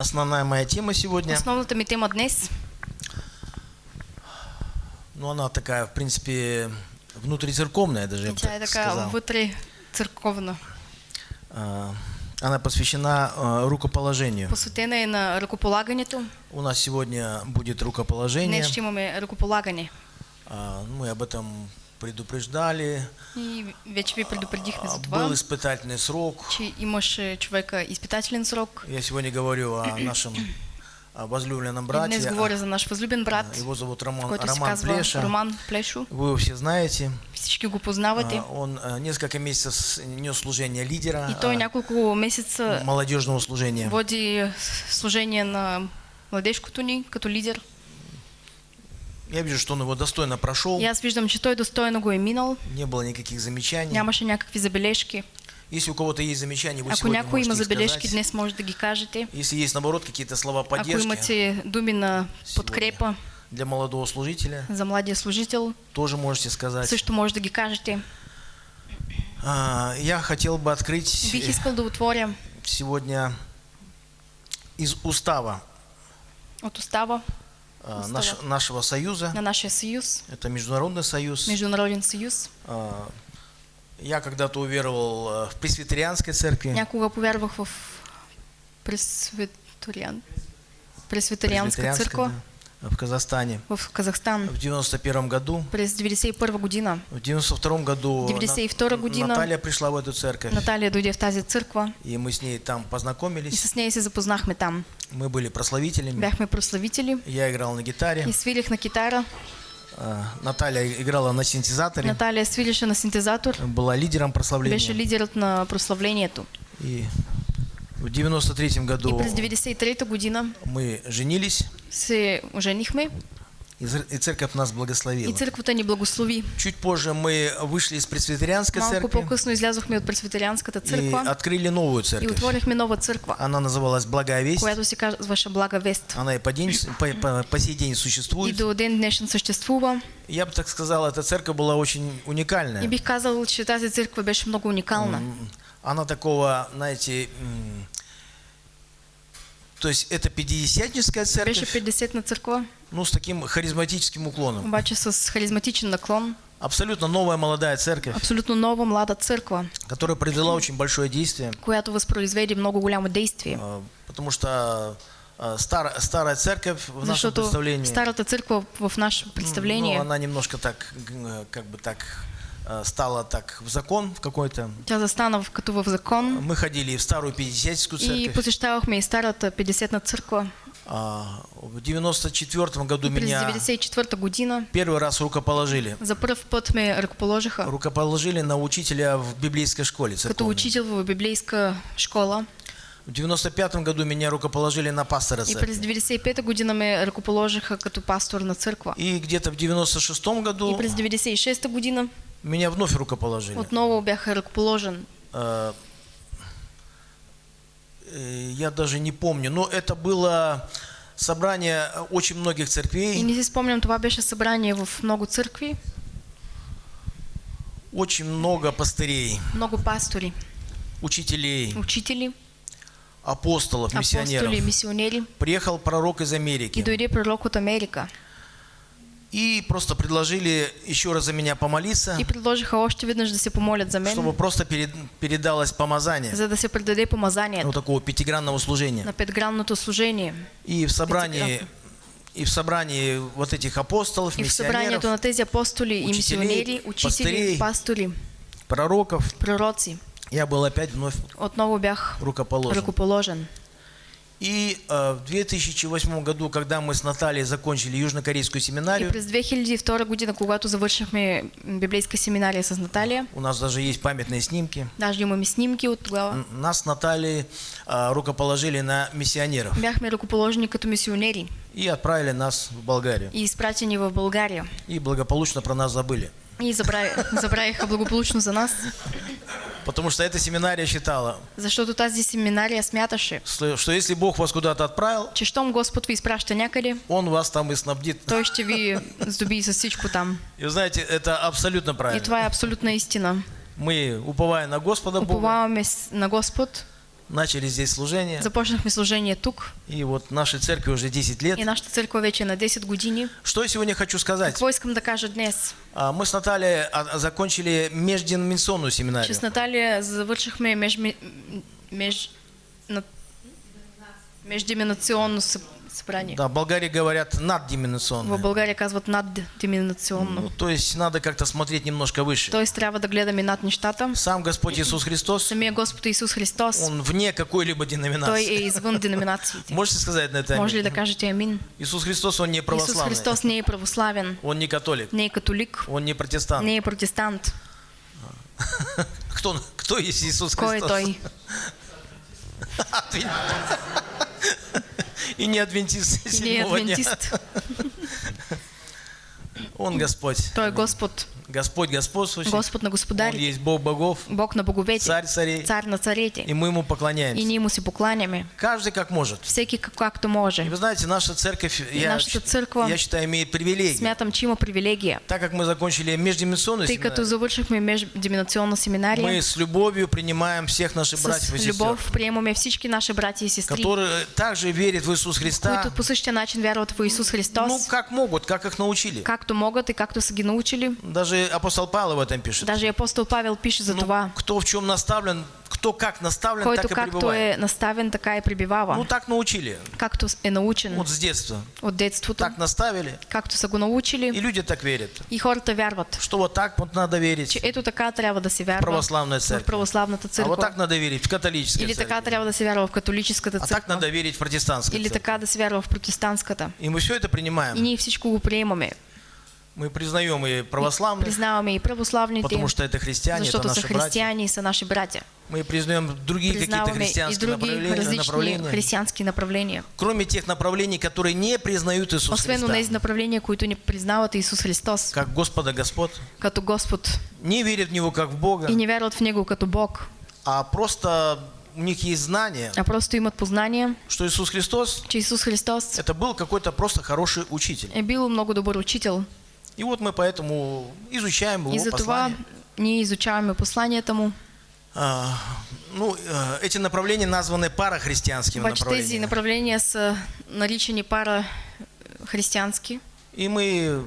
Основная моя тема сегодня, Основната ми тема днес, ну она такая, в принципе, внутрицерковная даже, я бы так сказал. А, Она посвящена а, рукоположению. Посветена е на ръкополагането. У нас сегодня будет рукоположение. Днес ще имаме ръкополагане. А, Мы об этом предупреждали. И вече ви предупредихме А, за това, Был испытательный срок. че имаше човека изпитателен срок. Я сегодня говорю о нашем а, возлюбленном брате. днес говоря за наш възлюбен брат, Его зовут Роман, Роман Плеша. Роман Плешо. Вы его все знаете. Всички го познавате. А, Он а, несколько месяцев нес служение лидера И той а, няколко месеца молодежного служения. води служение на младежкото ни като лидер. Я вижу, что он его достойно прошел. Аз виждам, че той достойно го е минал. Не было никаких замечаний. Нямаше някакви забележки. Если у кого-то есть замечания, вы Ако някой има можете забележки, днес може да ги кажете. Если есть, наоборот, какие-то слова Ако поддержки имате думи на подкрепа для молодого служителя, за младия служител, тоже можете сказать. също може да ги кажете. А, Я хотел бы открыть Бих искал да отворя сегодня из устава от Устава. Наш- нашего союза. на нашия съюз, Это международный союз. Международен съюз. А, Я когда-то уверовал а, в пресвитерианской церкви. Някога повярвах в пресвитериан... пресвитерианска Пресвитерианской, църква да, в Казахстане. в Казахстан В 91 году. през 91 година. В 92 году 92 На- година. Наталья пришла в эту церковь. Наталия дойде в тази църква И мы с ней там и познакомились. с нея се запознахме там. Мы были прославителями. Бяхме прославители Я играл на гитаре. и свирих на китара. а, Наталья играла на синтезаторе. Наталия свирише на синтезатор. Была лидером прославления. Беше лидерът на прославлението. И в 93 И году през 93 година мы женились. се оженихме И и церковь нас и благословила. църквата ни благослови. Чуть позже мы вышли из пресвитерианской Малко церкви по-късно излязохме от пресвитерианската и църква открыли новую и церковь. отворихме нова църква, Она называлась Благая Весть. която се казваше Блага Вест. Она и по, день, по, по- по сей день И существует. до ден днешен съществува. Я бы так сказал, эта церковь была очень уникальная. И бих казал, че тази църква беше много уникална. Она такого, знаете, то есть это пятидесятническая церковь, 50 църква, ну, с таким харизматическим уклоном. обаче с харизматичен наклон. Абсолютно новая молодая церковь, Абсолютно нова млада църква, которая произвела очень большое действие, която възпроизведе много голямо действие. а, потому что а, старая, старая церковь в нашем Защото представлении, старата църква в наше ну, представление, она немножко так, как бы так, а, стала так в закон в какой-то. тя застана в- като в закон Мы ходили в старую пятидесятническую и церковь. посещавахме и старата 50-на църква. А, В 94 году меня 94-та година первый раз рукоположили. за първ път ме ръкоположиха Рукоположили на учителя в библейской школе като церковной. учител в библейска школа. В 95 году меня рукоположили на пастора И през церкви. 95-та година ме ръкоположиха като пастор на църква. И где-то в 96 И году през 96-та година меня вновь рукоположили. отново бях ръкоположен. А, э, Я даже не помню, но это было собрание очень многих И церквей, не си спомням, това беше събрание в много църкви, очень много пастырей, много пастори, учителей, учители, апостолов, миссионеров. апостоли, мисионери. Приехал пророк из И Америки. дойде пророк от Америка. И просто предложили еще раз за меня помолиться, И предложиха още веднъж да се помолят за чтобы мен, просто перед- передалось помазание, за да се предаде помазанието вот такого пятигранного служения. на петгранното служение. И в собрании, и в собрании вот этих апостолов, И в миссионеров, събранието на тези апостоли и учителей, мисионери, учители, пастырей. пастори, пророков, пророци, я был опять вновь отново бях рукоположен. ръкоположен. И э, в 2008 году, когда мы с Натальей закончили южнокорейскую И семинарию, през 2002 година, когато завършихме библейска семинария с Наталия, у нас даже есть памятные снимки, даже имаме снимки от тогава, н- нас с Натальей э, рукоположили на миссионеров бяхме ръкоположени като мисионери и отправили нас в Болгарию. и изпратени в България. И благополучно про нас забыли. И забрави, забравиха благополучно за нас, Потому что эта семинария считала, защото тази семинария смяташе, что что если Бог вас куда-то отправил, че щом Господ ви изпраща някъде, Он вас там и снабдит. той ще ви здоби с всичко там. И вы знаете, это абсолютно И правильно. това е абсолютна истина. Мы, уповая на Господа Бога, Уповаваме с- на Господ начали здесь служение. Започнахме служение тук И вот нашей церкви уже 10 лет. и нашата църква вече на 10 години. Что я сегодня хочу сказать? Какво искам да кажа днес? А, Мы с Натальей а, а, закончили межденоминационную Че семинарию. с Наталия завършихме меж, меж, на, събрание. Да, в Болгарии говорят В наддиминационное. България казват наддиминационно. Ну, то есть надо как-то смотреть немножко выше. Тоест трябва да гледаме над нещата. Сам Господь Иисус Христос, Самия Господ Исус Христос, Он вне какой-либо Той е деноминации. извън деноминациите. Можете сказать на это? Може ли аминь? да кажете амин? Иисус Христос, Он не православный. Христос не е православен, Он не католик. не е католик, Он не протестант. не е протестант. Кто, кто есть Иисус Кой Христос? той? Адвен- И не адвентист седьмого дня. адвентист. Он Господь. Той е Господ. Господь господствующий. Господ на Он господарите. есть Бог богов, Бог на боговете. царь царей. Цар на И царете. мы Ему И поклоняемся. ние му се покланяме. Каждый как может. Всеки как- както И може. вы знаете, наша церковь, я, Нашата църква- я считаю, имеет привилегии. Смятам, че има привилегия. Так как мы закончили междимиссионную Тъй като семинарию, завършихме междиминационна семинария, мы с любовью принимаем всех наших братьев и с сестер, любов приемаме всички наши братя и сестри, которые также верят в Иисуса Христа, които по същия начин вярват в Исус ну, Христос, как могут, как их научили. както могат и както са ги научили. Даже апостол Павел в этом пишет. Даже и апостол Павел пише за Ну, това. кто в чем наставлен, кто как наставлен, Който так и както пребывает. е наставен, така и пребивава. Ну, так научили. Както е научен Вот с детства. от детството, Так наставили, както са го и научили люди так верят. и хората вярват, Что вот так вот надо верить че ето така трябва да се вярва православная в церковь. православната А вот так надо верить в католической Или така церкви. трябва да се вярва в католическата А так надо верить в протестантской Или церкви. така да се вярва в протестантската. И мы все это И принимаем. ние всичко го приемаме. Мы признаем и православных, Признаваме и православните, потому что это христиане, это наши братья. и са наши братя. Мы признаем другие какие-то и христианские направления, различни направления. Кроме тех направлений, которые не признают Иисуса Освен Христа, тези направления, които не признават Исус Христос как Господа Господ, като Господ не верят в Него как в Бога, и не вярват в Него като Бог, а просто у них есть знание, а просто имат познание, что Иисус Христос че Исус Христос это был какой-то просто хороший учитель. е бил много добър учител. И вот мы поэтому изучаем его И затова послание. ние изучаваме посланията му. А, ну, э, эти направления названы парахристианскими Обаче тези направлениями. направления са наричани пара християнски И мы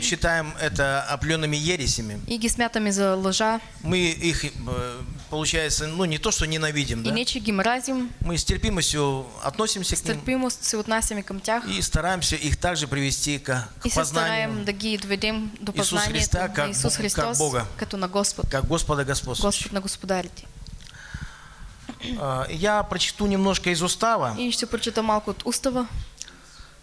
считаем это определенными ересями. и ги смятаме за лъжа. Мы их, э, получается, ну не то, что ненавидим, И да? ги мразим, Мы с терпимостью относимся с к ним се отнасяме към тях и стараемся их также привести к, к и познанию, да ги доведем до Исус познанието Христа как Исус Бог- как Христос Бога. като на Господ, как Господа Господствующего. Господ на господарите. А, Я прочту немножко из устава. И ще прочета малко от устава.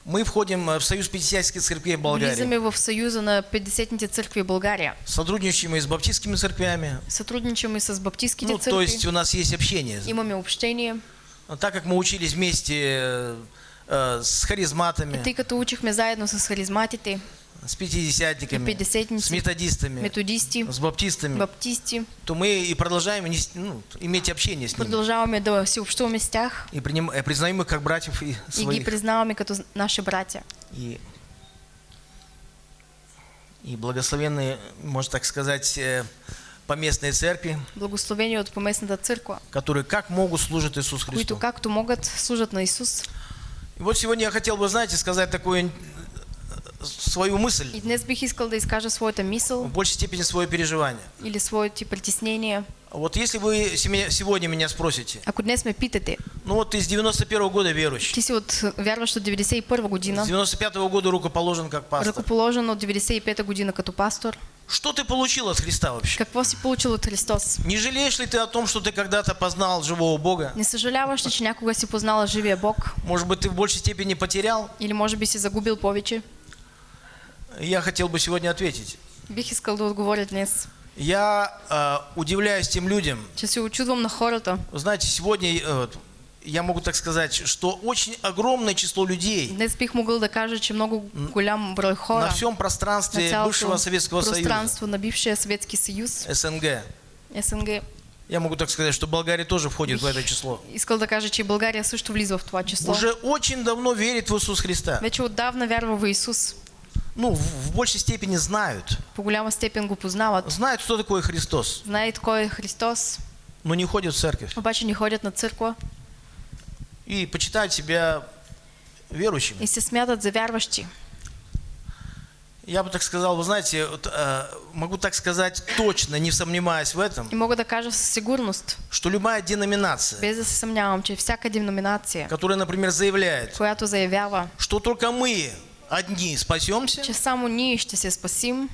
Мы входим э, в Союз Пятидесятнических церквей Болгарии. Влизаме в Съюза на 50-ните църкви в България. Сотрудничаем и с баптистскими церквями. Сътрудничаме с баптистските Ну, то църкви. есть у нас есть общение. Имаме общение. Так как мы учились вместе э, э, с харизматами, Тъй като учихме заедно с харизматите, с пятидесятниками, с методистами, методисти, с баптистами, баптисти, то мы и продолжаем ну, иметь общение с ними. продължаваме да си общуваме с тях И приним- э, признаем их как братьев и и ги своих. признаваме като наши братя. И, и благословенные, можно так сказать, э, поместные церкви, Благословени от поместната църква, которые как могут служат Иисус които Христу. както могат служат на Исус. И вот сегодня я хотел бы, знаете, сказать такую э, свою мысль, И днес бих искал да изкажа своята в мисъл большей степени свое переживание. или своите притеснения. Вот если вы сегодня меня спросите, Ако днес ме питате, ну вот с 91 года верующий, ти си от вярващ от 91 с година, 95 года рукоположен как пастор, ръкоположен от 95 година като пастор, что ты получил от Христа вообще? какво си получил от Христос? Не жалеешь ли ты о том, что ты когда-то познал живого Бога? Не съжаляваш ли, че някога си познала живия Бог? Может быть, ты в большей степени потерял? Или може би си загубил повече? Я хотел бы сегодня ответить. Бих искал да отговоря днес, Я э, удивляюсь тем людям. че се очудвам на хората. Знаете, сегодня э, я могу так сказать, что очень огромное число людей Днес бих могъл да кажа, че много голям брой на хора всем на пространстве цялото бывшего Советского Союза, пространство на бившия Съветски съюз, СНГ, СНГ, я могу так сказать, что Болгария тоже входит в это число, искал да кажа, че и България също влиза в това число. уже очень давно верит в Иисус Христа. Вече отдавна вярва в Исус. Ну, в, большей степени знают. По голяма степен го познават. Знают, кто такой Христос. Знаят кой е Христос. но не ходят в церковь обаче не ходят на църква и почитают себя верующими. и се смятат за вярващи. Я бы так сказал, вы знаете, э, могу так сказать точно, не сомневаясь в этом, И мога да кажа със сигурност, что любая деноминация, без да се съмнявам, че всяка деноминация, которая, например, заявляет, която заявява, что только мы одни спасемся, че само ние ще се спасим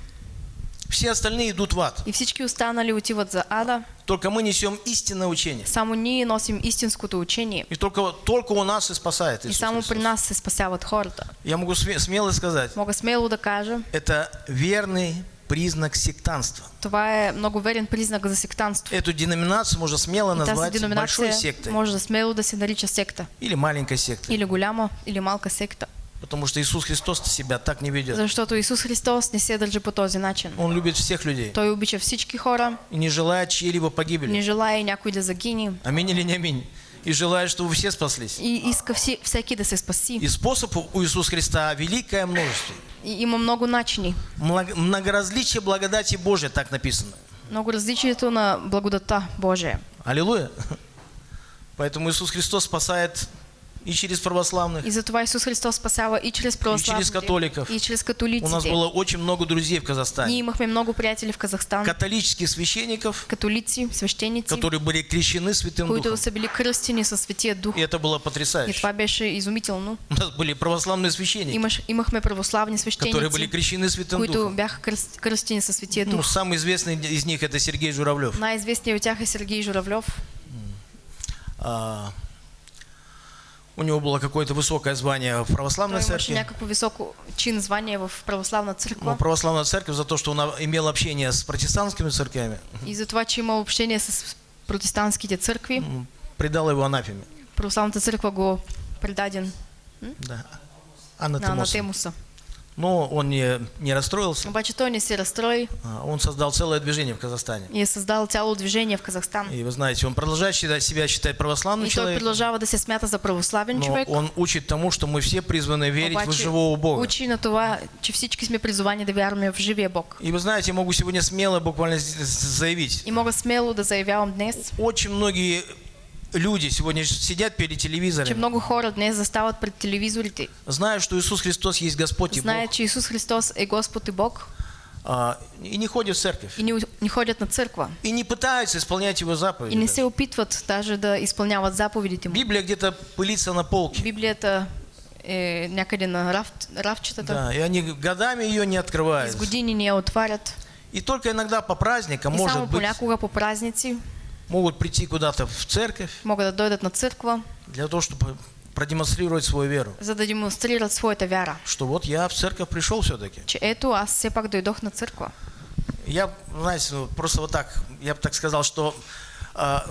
все остальные идут в ад. и всички останали отиват за ада, Только мы несем истинное учение. само ние носим истинското учение. И только, только у нас и спасает И Иисус само Христос. при нас се спасяват хората. Я могу сме- смело сказать, Мога смело да кажа, это верный признак сектанства. това е много верен признак за сектанство. Эту деноминацию можно смело И назвать большой сектой може да смело да се нарича секта. или маленькой сектой. Или голяма, или малка секта. Потому что Иисус Христос себя так не ведет. Защото Исус Христос не се държи по този начин. Он любит всех людей Той обича всички хора, и не желает чьей-либо не погибели. желая някой да загине Аминь или не аминь. И желает, чтобы все спаслись. и иска всі, всеки да се спаси. И способов у Иисуса Христа великое множество. И има много начини. Мног- Многоразличие благодати Божия, так написано. Много различието на благодата Божия. Аллилуйя. Поэтому Иисус Христос спасает и через православных. И затова Исус Христос спасява и чрез православните, католиков. и чрез У нас было очень много друзей в Казахстане. имахме много приятели в Казахстан, Католических священников, католици, свещеници, которые были крещены Святым Духом. са били кръстени със Светия Дух. И это было И потрясающе. това беше изумително. У нас были православные священники, Имаш, имахме православни которые были крещены Святым които Духом. бяха кръст, кръстени със Светия Ну, самый известный из них это Сергей Журавлев. Най-известният от тях е Сергей Журавлев. А, у него было какое-то высокое звание в православной Той церкви. някакво високо чин звание в православна Ну, църква. православная церковь за то, что он имел общение с протестантскими церквями, И за това, че има общение с протестантските църкви, м, предал его анафеме. православната църква го предаден Да. на Анатемоса. анатемуса. Но он не, не расстроился. Обаче той не се А, Он создал целое движение в Казахстане. и е създал цяло движение в Казахстан. И вы знаете, он продолжает считать- себя считать православным И человеком, продължава да се смята за православен но човек. он учит тому, что мы все призваны верить в Обаче живого Бога. учи на това, че всички сме призовани да вярваме в живия Бог. И вы знаете, я могу сегодня смело буквально заявить, И мога смело да заявявам днес, очень многие люди сегодня сидят перед че телевизором, много хора днес застават пред телевизорите, знают, что Иисус Христос есть Господь и знаят, Бог, че Исус Христос е Господ и Бог а, и не ходят в церковь, и не, не ходят на църква. и не пытаются исполнять Его И заповеди. не даже. се опитват даже да изпълняват заповедите му. Библия где-то пылится на полке, Библията е някъде на раф, рафчетата. да, и они годами ее не С открывают. години не я отварят. И только иногда по праздникам, И может само быть, по празници могут прийти куда-то в церковь могат да дойдат на църква, для того, чтобы продемонстрировать свою веру. за да демонстрират своята вяра. Что вот я в церковь пришел все-таки. Че ето, аз все пак дойдох на църква. Я, знаете, ну, просто вот так, я бы так сказал, что а,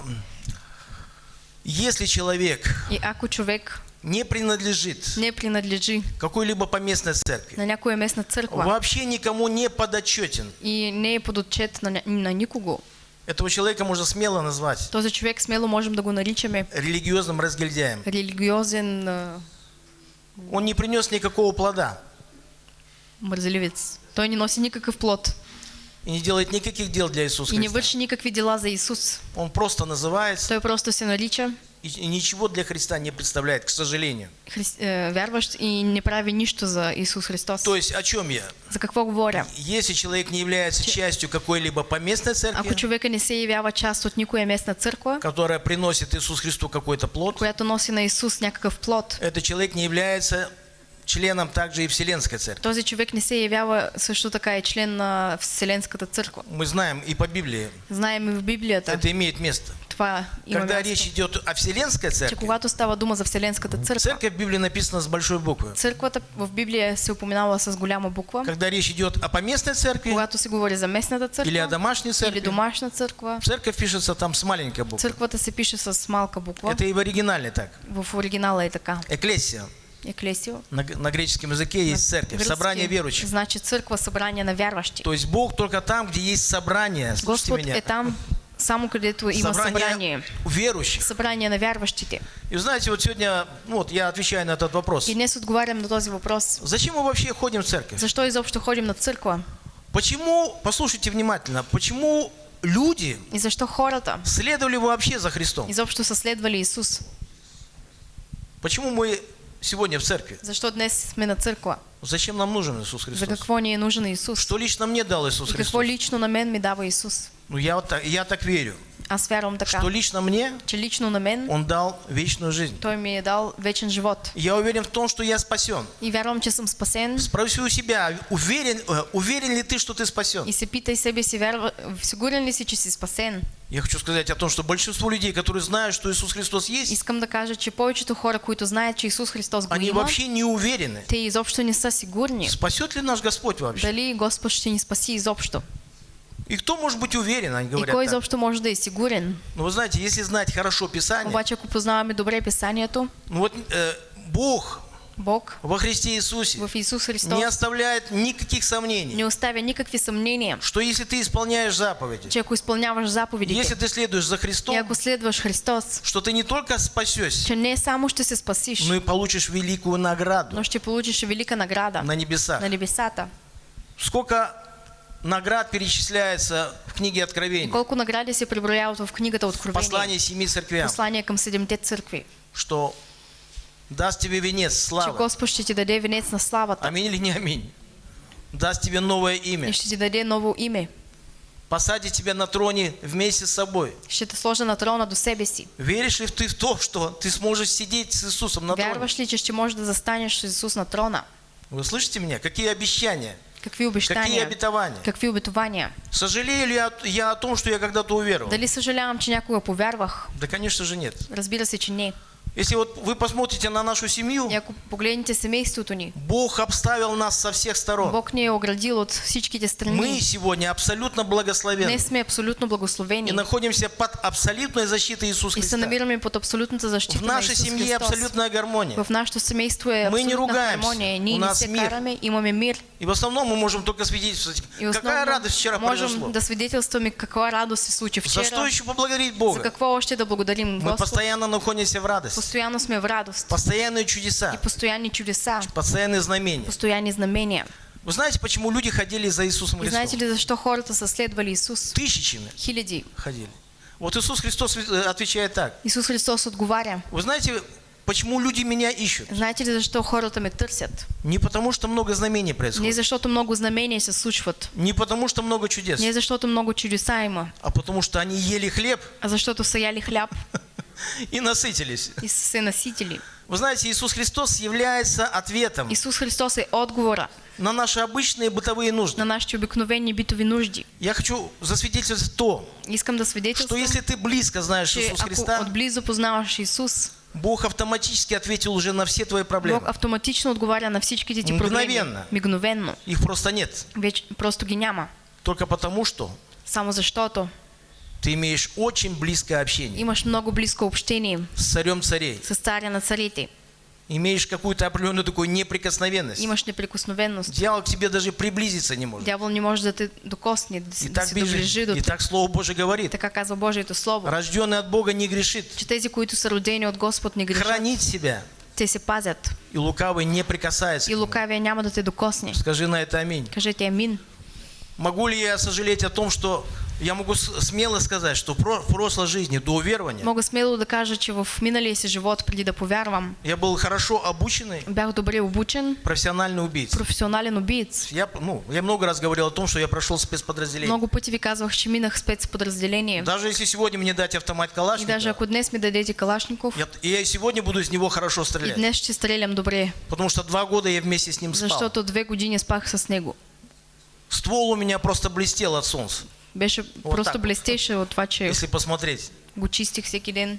если человек И ако човек не принадлежит не принадлежи какой-либо поместной церкви, на някоя местна вообще никому не подотчетен, и не подотчет на, на никого, этого человека можно смело назвать този човек смело можем да го наричаме религиозным разгильдяем. религиозен а, Он не принес никакого плода мързеливец. Той не носи никакъв плод и не делает никаких дел для Иисуса и не Христа. върши никакви дела за Исус. Он просто называется Той просто се нарича и ничего для Христа не представляет, к сожалению. е, вярващ и не прави нищо за Исус Христос. То есть о чем я? За какво говоря? Если человек не является частью какой-либо поместной Ако церкви, човека не се явява част от никоя местна църква, которая приносит Иисус Христу какой-то плод, която носи на Исус някакъв плод, этот человек не является членом также и Вселенской церкви. този човек не се явява също така и член на Вселенската църква. Мы знаем и по Библии, Знаем и в Библията, это имеет место. Това Когда речь идет о Вселенской церкви, когато става дума за Вселенската църква, церковь в Библии написана с большой буквы. църквата в Библия се упоменава с голяма буква. Когда речь идет о поместной церкви Когато се говори за местната или о църква домашней или церкви, домашна църква, церковь пишется там с маленькой буквы. църквата се пише с малка буква. Это и в оригинале так. В оригинала е така. Эклесия. Еклесио. На, на греческом языке есть церковь, Гръцки собрание верующих. Значи църква, събрание на вярващи. То есть Бог только там, где есть собрание. Слушайте Господ меня. е там, само където има. Собрание верующих. Събрание на вярващите. И знаете, вот сегодня, ну вот я отвечаю на этот вопрос. И днес отговарям на този въпрос. Зачем мы вообще ходим в церковь? Защо изобщо ходим на църква? Почему, послушайте внимательно, почему люди И защо хората следовали вообще за Христом? изобщо са следвали Исус? Почему мы сегодня в церкви? Защо днес сме на църква? Зачем нам нужен Иисус За Христос? какво ни е нужен Исус? Что лично мне дал Иисус И какво Христос? лично на мен ми дава Исус? Ну, я, вот так, я так верю, Аз вярвам така, что лично мне че лично на мен Он дал вечную жизнь. Той ми е дал вечен живот. Я уверен в том, что я спасен. И вярвам, че съм спасен. Спроси у себя, уверен, э, уверен ли ты, что ты спасен? И се питай себе си, вярва, сигурен ли си, че си спасен? Я хочу сказать о том, что большинство людей, которые знают, что Иисус Христос есть, Искам да кажа, че повечето хора, които знаят, че Исус Христос го они има, вообще не уверены, те изобщо не са сигурни. спасет ли наш Господь вообще. Дали Господ ще ни спаси изобщо? И кто может быть уверен, они И говорят кой так. изобщо може да е сигурен? Но вы знаете, если знать хорошо Писание, Обаче, ако познаваме добре Писанието, ну вот э, Бог Бог во Христе Иисусе в Исус не Христос оставляет никаких сомнений, не оставя никакви съмнения, что если ты исполняешь заповеди, че ако изпълняваш если заповедите ты следуешь за и Христом, ако следваш Христос, что ты не только спасешься, че не само ще се спасиш, но и получишь великую награду но ще получиш велика награда на небесах. на небесата. Сколько наград перечисляется в книге Откровения, колко награди се преброяват в книгата Откровение, послание семи церквям, послание към седемте църкви, что даст тебе венец че славы. Господ ще ти даде венец на славата Аминь или не аминь? Даст тебе новое имя, и ще ти даде ново име. посадит тебя на троне вместе с собой. Ще те сложи на трона до себе си. Веришь ли ты в то, что ты сможешь сидеть с Иисусом на троне? Вярваш ли, че ще можеш да застанеш с Исус на трона? Вы слышите меня? Какие обещания? Какие обещания? обетования? Какви обетования? Сожалею ли я, я о том, что я когда-то уверовал? Дали съжалявам, че някога повярвах? Да, конечно же, нет. Разбира се, че не. Если вот вы посмотрите на нашу семью, И Бог обставил нас со всех сторон. Бог ни е оградил от всичките Мы страни. сегодня абсолютно благословенны Днес сме абсолютно и благословени находимся под абсолютной защитой Иисуса и се Христа. намираме под абсолютната В защита на нашей Исус семье Христос. абсолютная гармония. В нашето семейство е Мы не ругаемся. Ние У не нас мир. караме, имаме мир. И в основном мы можем только свидетельствовать, И какая радость вчера произошло. можем да свидетелстваме каква радост се случи За что вчера. еще поблагодарить За Бога? какво още да благодарим Мы Господ? постоянно находимся в радости. Постоянно сме в радост. Постоянные И чудеса, постоянни чудеса. постоянные знамения. Постоянни знамения. Вы знаете, почему люди ходили за Иисусом И знаете Христом? ли защо хората са следвали Исус? Тысячами Хиляди. ходили. Вот Иисус Христос э, отвечает так. Исус Христос отговаря. Вы знаете, почему люди меня ищут? Знаете ли защо хората ме търсят? Не потому, что много знамений Не происходит. защото много знамения се случват. Не потому, что много чудес. Не защото много чудеса има. А потому, что они ели хлеб А защото са яли хляб и насытились. и се наситили. Вы знаете, Иисус Христос является ответом Исус Христос е отговора на наши обычные бытовые нужды. на нашите обикновени битови нужди. Я хочу засвидетельствовать то, Искам да что если ты близко знаешь Иисуса ако Христа, отблизо познаваш Исус, Бог автоматически ответил уже на все твои Бог проблемы. автоматично отговаря на всичките ти проблеми. Мгновенно. Мигновенно. Их просто нет. Вече просто ги няма. Только потому, что Само защото ты имеешь очень близкое общение имаш много близко общение с царем царей. с царя на царите. Имеешь какую-то определенную такую неприкосновенность. Имаш неприкосновенност. Дьявол к тебе даже приблизиться не может. Дявол не може да те докосне, да, И да так, доближи до и так Слово Божие говорит. Така казва Божието Слово. Рожденный от Бога не грешит. Че тези, които са родени от Господ, не грешат. Хранит себя. Те се пазят. И лукавый не прикасается. И лукавия няма да те докосне. Скажи на это аминь. Кажете амин. Могу ли я сожалеть о том, что я могу смело сказать, что в прошлой жизни до уверования Мога смело да кажа, че в миналия си живот, преди да повярвам, я был хорошо обученный бях добре обучен, профессиональный убийца. професионален убиец. Я, ну, я много раз говорил о том, что я прошел спецподразделение. Много пъти ви казвах, че минах спецподразделение. Даже если сегодня мне дать автомат И даже ако днес ми дадете Калашников, я, я и сегодня буду из него хорошо и стрелять. днес ще стрелям добре, Потому что два года я вместе с ним спал. защото две години спах с него. Ствол у меня просто блестел от солнца, Беше Вот просто так вот. блестеше от това, че если посмотреть. го чистих всеки ден.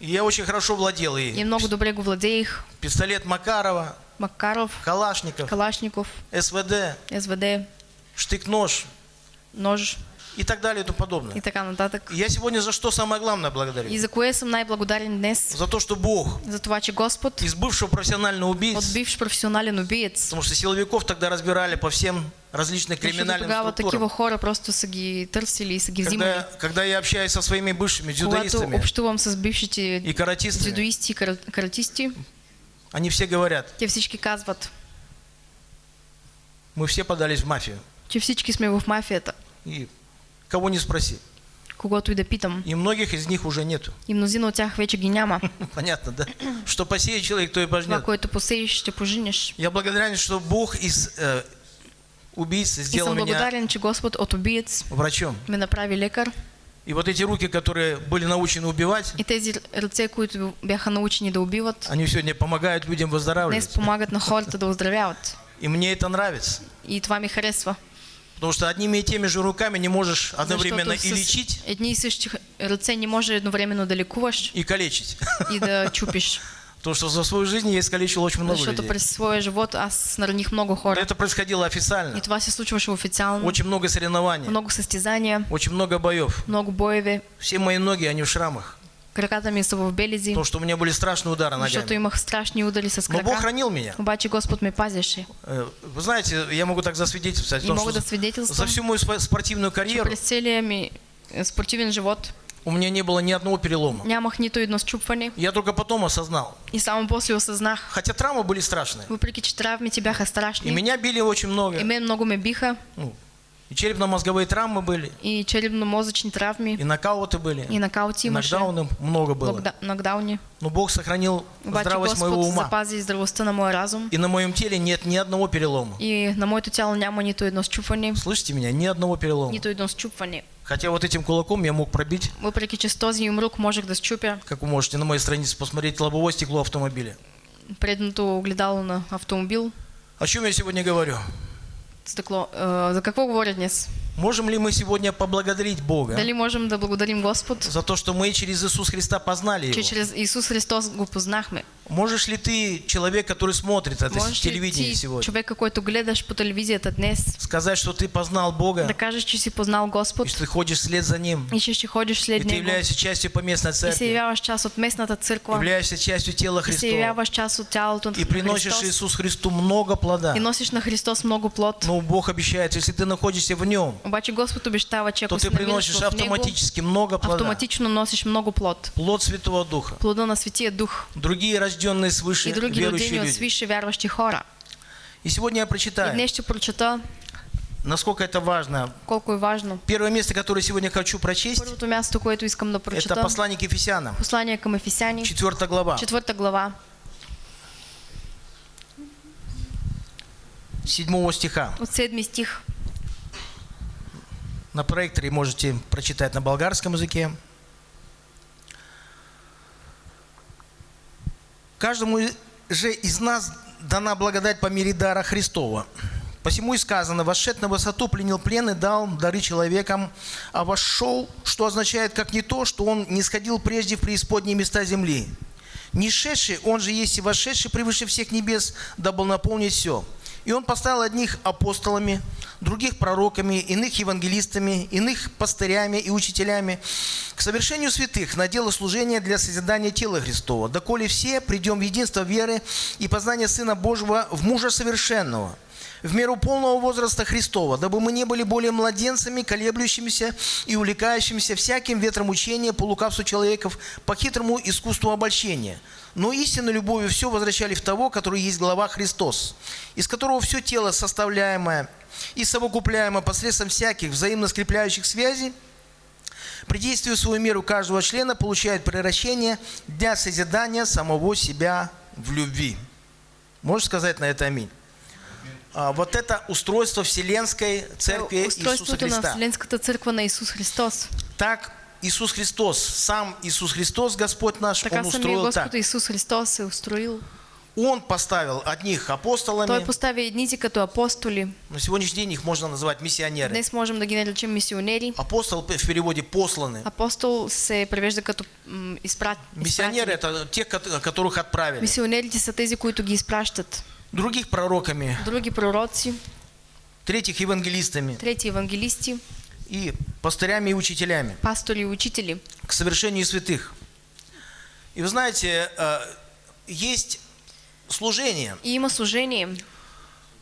И я очень хорошо владел И и много добре го владеех. пистолет Макарова, Макаров, Калашников, Калашников, СВД, СВД, штык-нож нож и так далее и тому и подобное. така нататък. И я сегодня за что самое главное И благодарю? за кое съм най-благодарен днес? За то, что Бог За това, че Господ из бывшего профессионального от убийцы, бивш професионален убиец, потому что силовиков тогда разбирали по всем тогава такива структурам. хора просто са ги търсили и са ги взимали. Когда, когда я общаюсь со своими бывшими дзюдоистами и каратистами, дзюдоисти каратисти, они все говорят, те всички казват, мы все подались в мафию. че всички сме в мафията. И кого не спроси. когото и да питам. И многих из них уже нету. И мнозина от тях вече ги няма. Понятно, да? Что посеет человек, то и Това, пожнет. което посееш, ще пожинеш. Я благодарен, что Бог из э, убийцы И сделал съм меня благодарен, че Господ от убиец врачом. ме направи лекар. И вот эти руки, которые были научены убивать, И тези ръце, които бяха научени да убиват, они сегодня помогают людям днес выздоравливать. помагат на хората да оздравяват. И мне это нравится. И това ми харесва. Потому что одними и теми же руками не можешь одновременно и лечить, едни и същи ръце не може едновременно да лекуваш и калечить. и да чупиш. Потому что за свою жизнь я искалечил очень много Защото людей. през своя живот аз нараних много хора. Это происходило официально. И това се случваше официално. Очень много соревнований, Много състезания, очень много боев. много боеве. Все мои ноги, они в шрамах. Краката ми са в белези, Потому что у меня были страшные удары защото ногами. имах страшни удари с Но Бог крака. хранил меня. Обаче Господ ме пазеше. Э, Вы знаете, я могу так засвидетельствовать, И том, что да за всю мою спо- спортивную карьеру през целия ми е, спортивен живот у меня не было ни одного перелома. нямах нито едно счупване. Я только потом осознал. И само после осъзнах, Хотя травмы были страшные. въпреки че травмите бяха И страшни, меня били очень много. и мен много ме биха, Ну, и черепно-мозговые травмы были, и черепно-мозъчни травми, и нокауты были, и нокаути и имаше, нокдауны много было. нокда- нокдауни. Но Бог сохранил Обаче здравость моего Господ ума. запази здравостта на моя разум. И на моем теле нет ни одного перелома. И на моето тяло няма нито едно счупване, Слышите меня? Ни одного перелома. нито едно счупване. Хотя вот этим кулаком я мог пробить, Въпреки че с този юмрук можех да счупя как вы можете на моей странице посмотреть, лобовое стекло автомобиля. предното огледало на автомобил, О чем я сегодня говорю? стъкло. Е, за какво говоря днес? Можем ли мы сегодня поблагодарить Бога Дали можем да благодарим Господ, за то, что мы через Иисуса Христа познали че Его? чрез Исус Христос го познахме? Можешь ли ты, человек, который смотрит это Можеш ли телевидение сегодня, човека, който гледаш по телевизията днес, сказать, что ты познал Бога, да кажеш, че си познал и Господ что ты ходишь вслед за Ним, и че ще ходиш и след ты Него являешься частью поместной и се церкви, явяваш част от местната църква являешься частью тела и се явяваш част от тялото и приносишь Христос? Иисусу Христу много плода. и носиш на Христос много плод. Но Бог обещает, если ты находишься в Нем, Обаче Господ обещава, че то ты приносишь в Него, автоматически много плода. автоматично носиш много плод. Плод Святого Духа. Плода на Светия Дух. Другие рожденные свыше и други верующие люди. свише вярващи хора. И сегодня я И прочитаю, днес ще прочета насколько это важно. колко важно. Первое место, которое сегодня хочу прочесть, Първото място, което искам да это прочета, послание к Ефесянам, послание към Ефесяни, 4 глава, четвърта глава, 7 стиха. от седми стих. На проекторе можете прочитать на болгарском языке. Каждому же из нас дана благодать по мере дара Христова. Посему и сказано, вошед на высоту, пленил плен и дал дары человекам, а вошел, что означает как не то, что он не сходил прежде в преисподние места земли. Не шедший, он же есть и вошедший превыше всех небес, дабы наполнить все. И он поставил одних апостолами, других пророками, иных евангелистами, иных пастырями и учителями к совершению святых на дело служения для созидания тела Христова, доколе все придем в единство веры и познание Сына Божьего в мужа совершенного, в меру полного возраста Христова, дабы мы не были более младенцами, колеблющимися и увлекающимися всяким ветром учения по лукавству человеков, по хитрому искусству обольщения. Но истинной любовью все возвращали в того, который есть глава Христос, из которого все тело составляемое и совокупляемое посредством всяких взаимно скрепляющих связей, при действии свою меру каждого члена получает превращение для созидания самого себя в любви. Можешь сказать на это аминь? А, вот это устройство Вселенской Церкви Иисуса Устройството на Христа. Вселенската църква на Исус Христос. Так Иисус Христос, сам Иисус Христос, Господь наш, Така Он устроил Господ так. Исус Христос се устроил. Он поставил одних Той апостолами, поставя едните като апостоли. на сегодняшний день их можно называть миссионеры. Днес можем да ги наречем мисионери. Апостол в переводе посланы. Апостол се превежда като изпрат... Миссионеры это те, кото- которых отправили. Мисионерите са тези, които ги изпращат. Других пророками, Други пророци, третьих евангелистами трети евангелисти, и пастырями и учителями пастори и учители. к совершению святых. И вы знаете, э, есть служение, И има служение,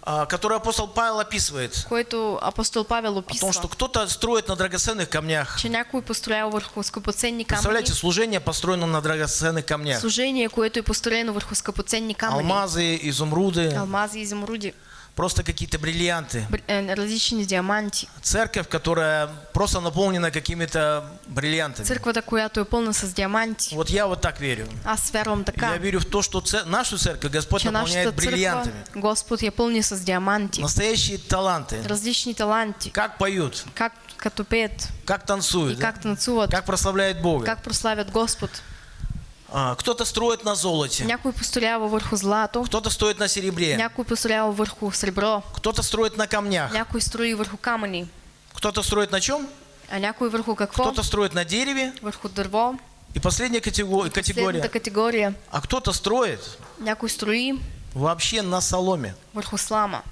а, которое апостол Павел описывает. което апостол Павел О том, что кто-то строит на драгоценных камнях. Че някой построял върху скъпоценни камъни. Представляете, служение построено на драгоценных камнях. Служение, което е построено върху скъпоценни камъни. Алмазы, изумруды. Алмази и изумруди. Просто какие-то бриллианты. бр- е, различни диаманти. Церковь, которая просто наполнена какими-то бриллиантами. Църквата, която е пълна с диаманти. Вот я вот так верю. Аз вярвам Я така, верю в то, что це- нашу церковь Господь че наполняет бриллиантами. Господ я пълни с диаманти. Настоящие таланты. Различни таланти. Как поют, Как като пеят как и танцуют, да? как танцуват, как прославляют Бога. как прославят Господ. А, Кто-то строит на золоте, Някой построява върху злато, кто-то стоит на серебре, някой построява върху сребро, кто-то строит на камнях, някой строи върху камъни, кто-то строит на чем? а някой върху какво? Кто-то строит на дереве. Върху дърво. И последняя катего- категория. Следната категория. А кто-то строит Някой строи вообще на соломе. върху слама.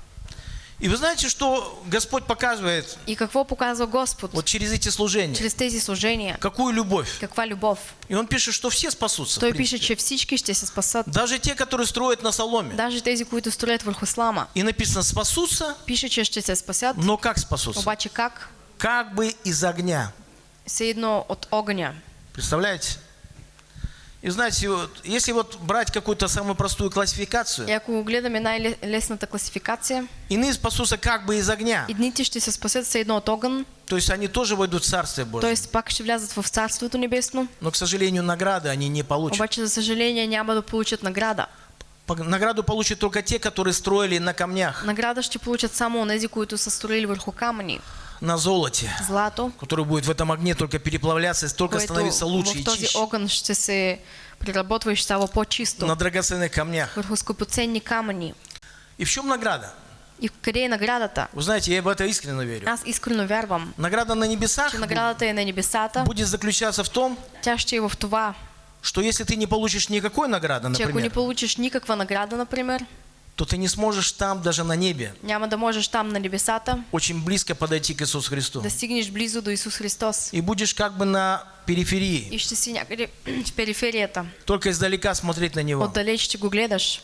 И вы знаете, что Господь показывает И какво показва Господ вот через эти служения? чрез тези служения? Какую любовь? Каква любов? И Он пишет, что все спасутся. Той принципе. пише, че всички ще се спасат. Даже те, которые строят на соломе. Даже тези, които строят върху слама. И написано, спасутся, Пише, че ще се спасят. но как спасутся? Обаче как? Как бы из огня. Все едно от огъня. Представляете? И знаете, вот, если вот брать какую-то самую простую классификацию, ако гледаме най-лесната класификация, иные спасутся как бы из огня. едните ще се спасят все едно от огън, То есть они тоже войдут в Царствие Божие. т.е. пак ще влязат в Царството Небесно, Но, к сожалению, награды они не получат. обаче за съжаление няма да получат награда. Награду получат только те, которые строили на камнях, Награда ще получат само онези, които са строили върху камъни, на золоте, злато, который будет в этом огне только переплавляться, и только становиться лучше и чище. огън ще се преработва и става по-чисто. На драгоценных камнях. Върху скъпоценни камъни. И в чем награда? И къде е наградата? Вы знаете, я в это искренне верю. Аз искрено вярвам, Награда на небесах че наградата е на небесата. будет заключаться в том, Тя ще е в това, что если ты не получишь никакой награды, че ако не например, получиш никаква награда, например, то ты не сможешь там, даже на небе, няма да можеш там на небесата очень близко подойти к Иисусу Христу. да стигнеш близо до Исус Христос. И будешь как бы на периферии, И ще си някъде в периферията. только издалека смотреть на Него. Отдалеч ще го гледаш.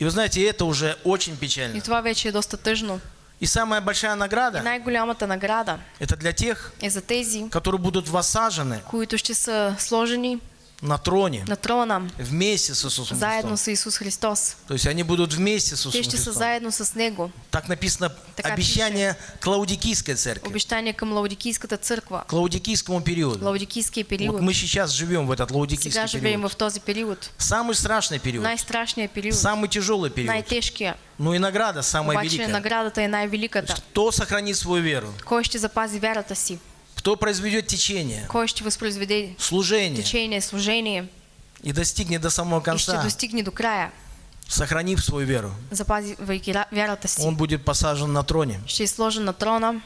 И вы знаете, это уже очень И печально. това вече е доста тъжно. И самая большая И награда, най-голямата награда это для тех, е за тези, которые будут воссажены които ще са сложени на троне на трона, вместе с Иисусом заедно Христом. с Исус Христос. То есть они будут вместе с Те Иисусом ще са Христом. заедно с Него. Так написано Така обещание Клаудикийской церкви, Обещание към Лаудикийската църква. Клаудикийскому периоду. Лаудикийския Вот период. мы сейчас живем в этот Сега лаудикийский живеем период. в този период. Самый страшный период, Най-страшният период. самый тяжелый период. Най-тежкия. Ну и награда самая Обаче великая. наградата е най-великата. Кто сохранит свою веру? Кой ще запази вярата си? Кто произведет течение, служение течение, служение и достигнет до самого и конца, до края, сохранив свою веру? Он будет посажен на троне. Ще сложен на трона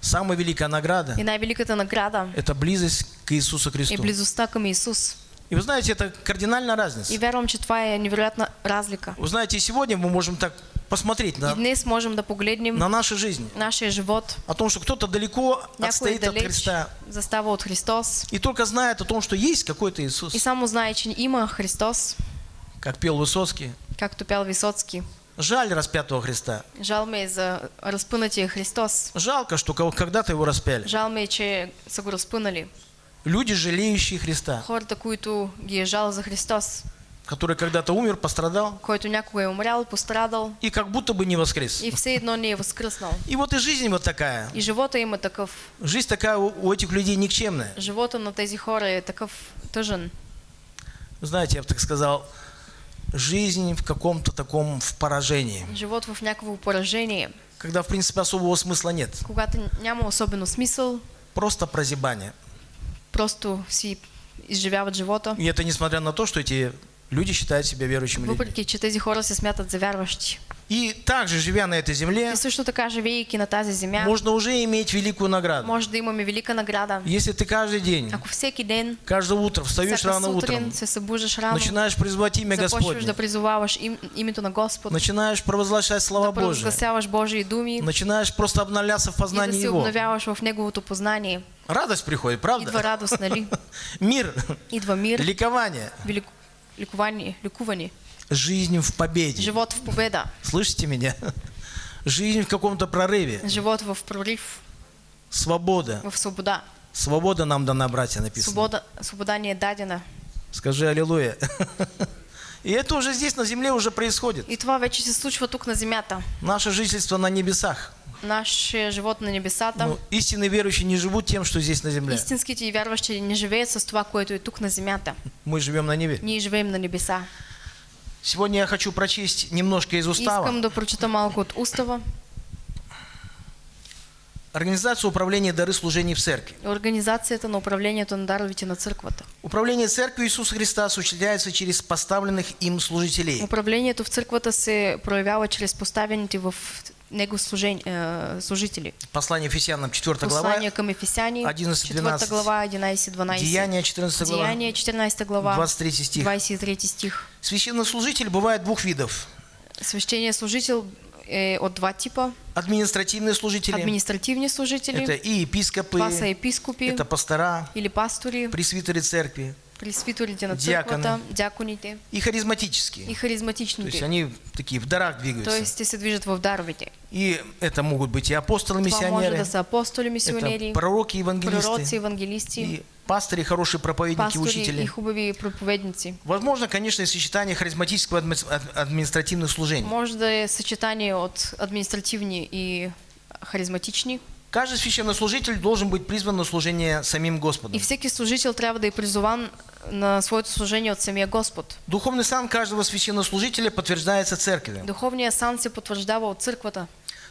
Самая великая награда и най-великата награда – это близость к Иисусу Христу. близостта към Исус. И вы знаете, это кардинальная разница. И вярвам, че това е невероятна разлика. Вы знаете, и сегодня мы можем так посмотреть на, можем да погледнем на нашу жизнь. нашия живот. О том, что кто-то далеко Някой отстоит от Христа застава от Христос и только знает о том, что есть какой-то Иисус. и само знае, че има Христос, Как пел Высоцкий. както пял Висоцки. Жаль распятого Христа. Жал ме е за разпънатия Христос. Жалко, что когда-то его распяли. Жал ме е, че са го разпънали. Люди, жалеющие Христа, Хората, които ги е жал за Христос, который когда-то умер, пострадал който някога е умрял, пострадал и как будто бы не воскрес. и все едно не е възкръснал. И вот и жизнь вот такая. И живота има такъв. Жизнь такая у у этих людей никчемная. Живота на тези хора е такъв тъжен. Знаете, я бы так сказал, жизнь в каком-то таком в поражении, Живот в някакво поражение, когда в принципе особого смысла нет. когато няма особено смисъл, Просто прозябание. просто си изживяват живота, И это несмотря на то, что эти люди считают себя верующими людьми. въпреки че тези хора се смятат за вярващи. И также, живя на этой земле, И също така, живейки на тази земя, можно уже иметь великую награду. може да имаме велика награда. Если ты каждый день, Ако всеки ден, каждое утро встаешь рано утром, се събуждаш рано, начинаешь призвать имя Господне, да им, името на Господ, начинаешь провозглашать слова да провъзгласяваш Божии думи начинаешь просто обновляться в и да познании Его. обновяваш в Неговото познание. Радость приходит, Идва правда? радост, нали? Мир, Идва мир, ликование, велик... ликование, ликуване, жизнь в победе. живот в победа, Слышите меня? Жизнь в каком-то прорыве, живот в прорив, свобода. в свобода. Свобода нам дана, братья, написано. Свобода, свобода ни е дадена. Скажи аллилуйя. И это уже здесь, на земле, уже происходит. И това вече се случва тук на земята. Наше жительство на небесах. Наш живот на небесата. Но истинные верующие не живут тем, что здесь на земле. Истинските и вярващи не живеят с това, което е тук на земята. Мы живем на небе. Ние живеем на небеса. Сегодня я хочу прочесть немножко из устава. Искам да прочета малко от устава. Организация управления дары служений в церкви. Организацията на управлението на даровите на църквата. Управление церковью Иисуса Христа осуществляется через поставленных им служителей. Управлението в църквата се проявява чрез поставените в него е, служители. Послание Ефесянам 4 глава, Послание към Ефесяни, 11-12. 4 глава, 11-12. Деяния 14 глава, Деяния, 14 глава, 23 стих. 23 стих. Священнослужитель бывает двух видов. Священният служител е от два типа. Административные служители. Административни служители, Это и епископы, епископи это пастора, или пастори, пресвитеры церкви пресвитерите на църквата, дяконите и харизматические. и То есть они такие в дарах двигаются. Тоест те се движат в даровите. И это могут быть и апостолы, Това може миссионеры, да са апостоли, мисионери, это пророки, евангелисты, пророци, евангелисти, и пастыри, хорошие проповедники, пастори и учители. хубави проповедници. Возможно, конечно, и сочетание харизматического и адми- ад- административных служений. Може да е съчетание от административни и харизматични. Каждый священнослужитель должен быть призван на служение самим Господом. И всеки служител трябва да е призован на своето служение от самия Господ. Духовный сан каждого священнослужителя подтверждается церковью. Духовният сан се потвърждава от църквата.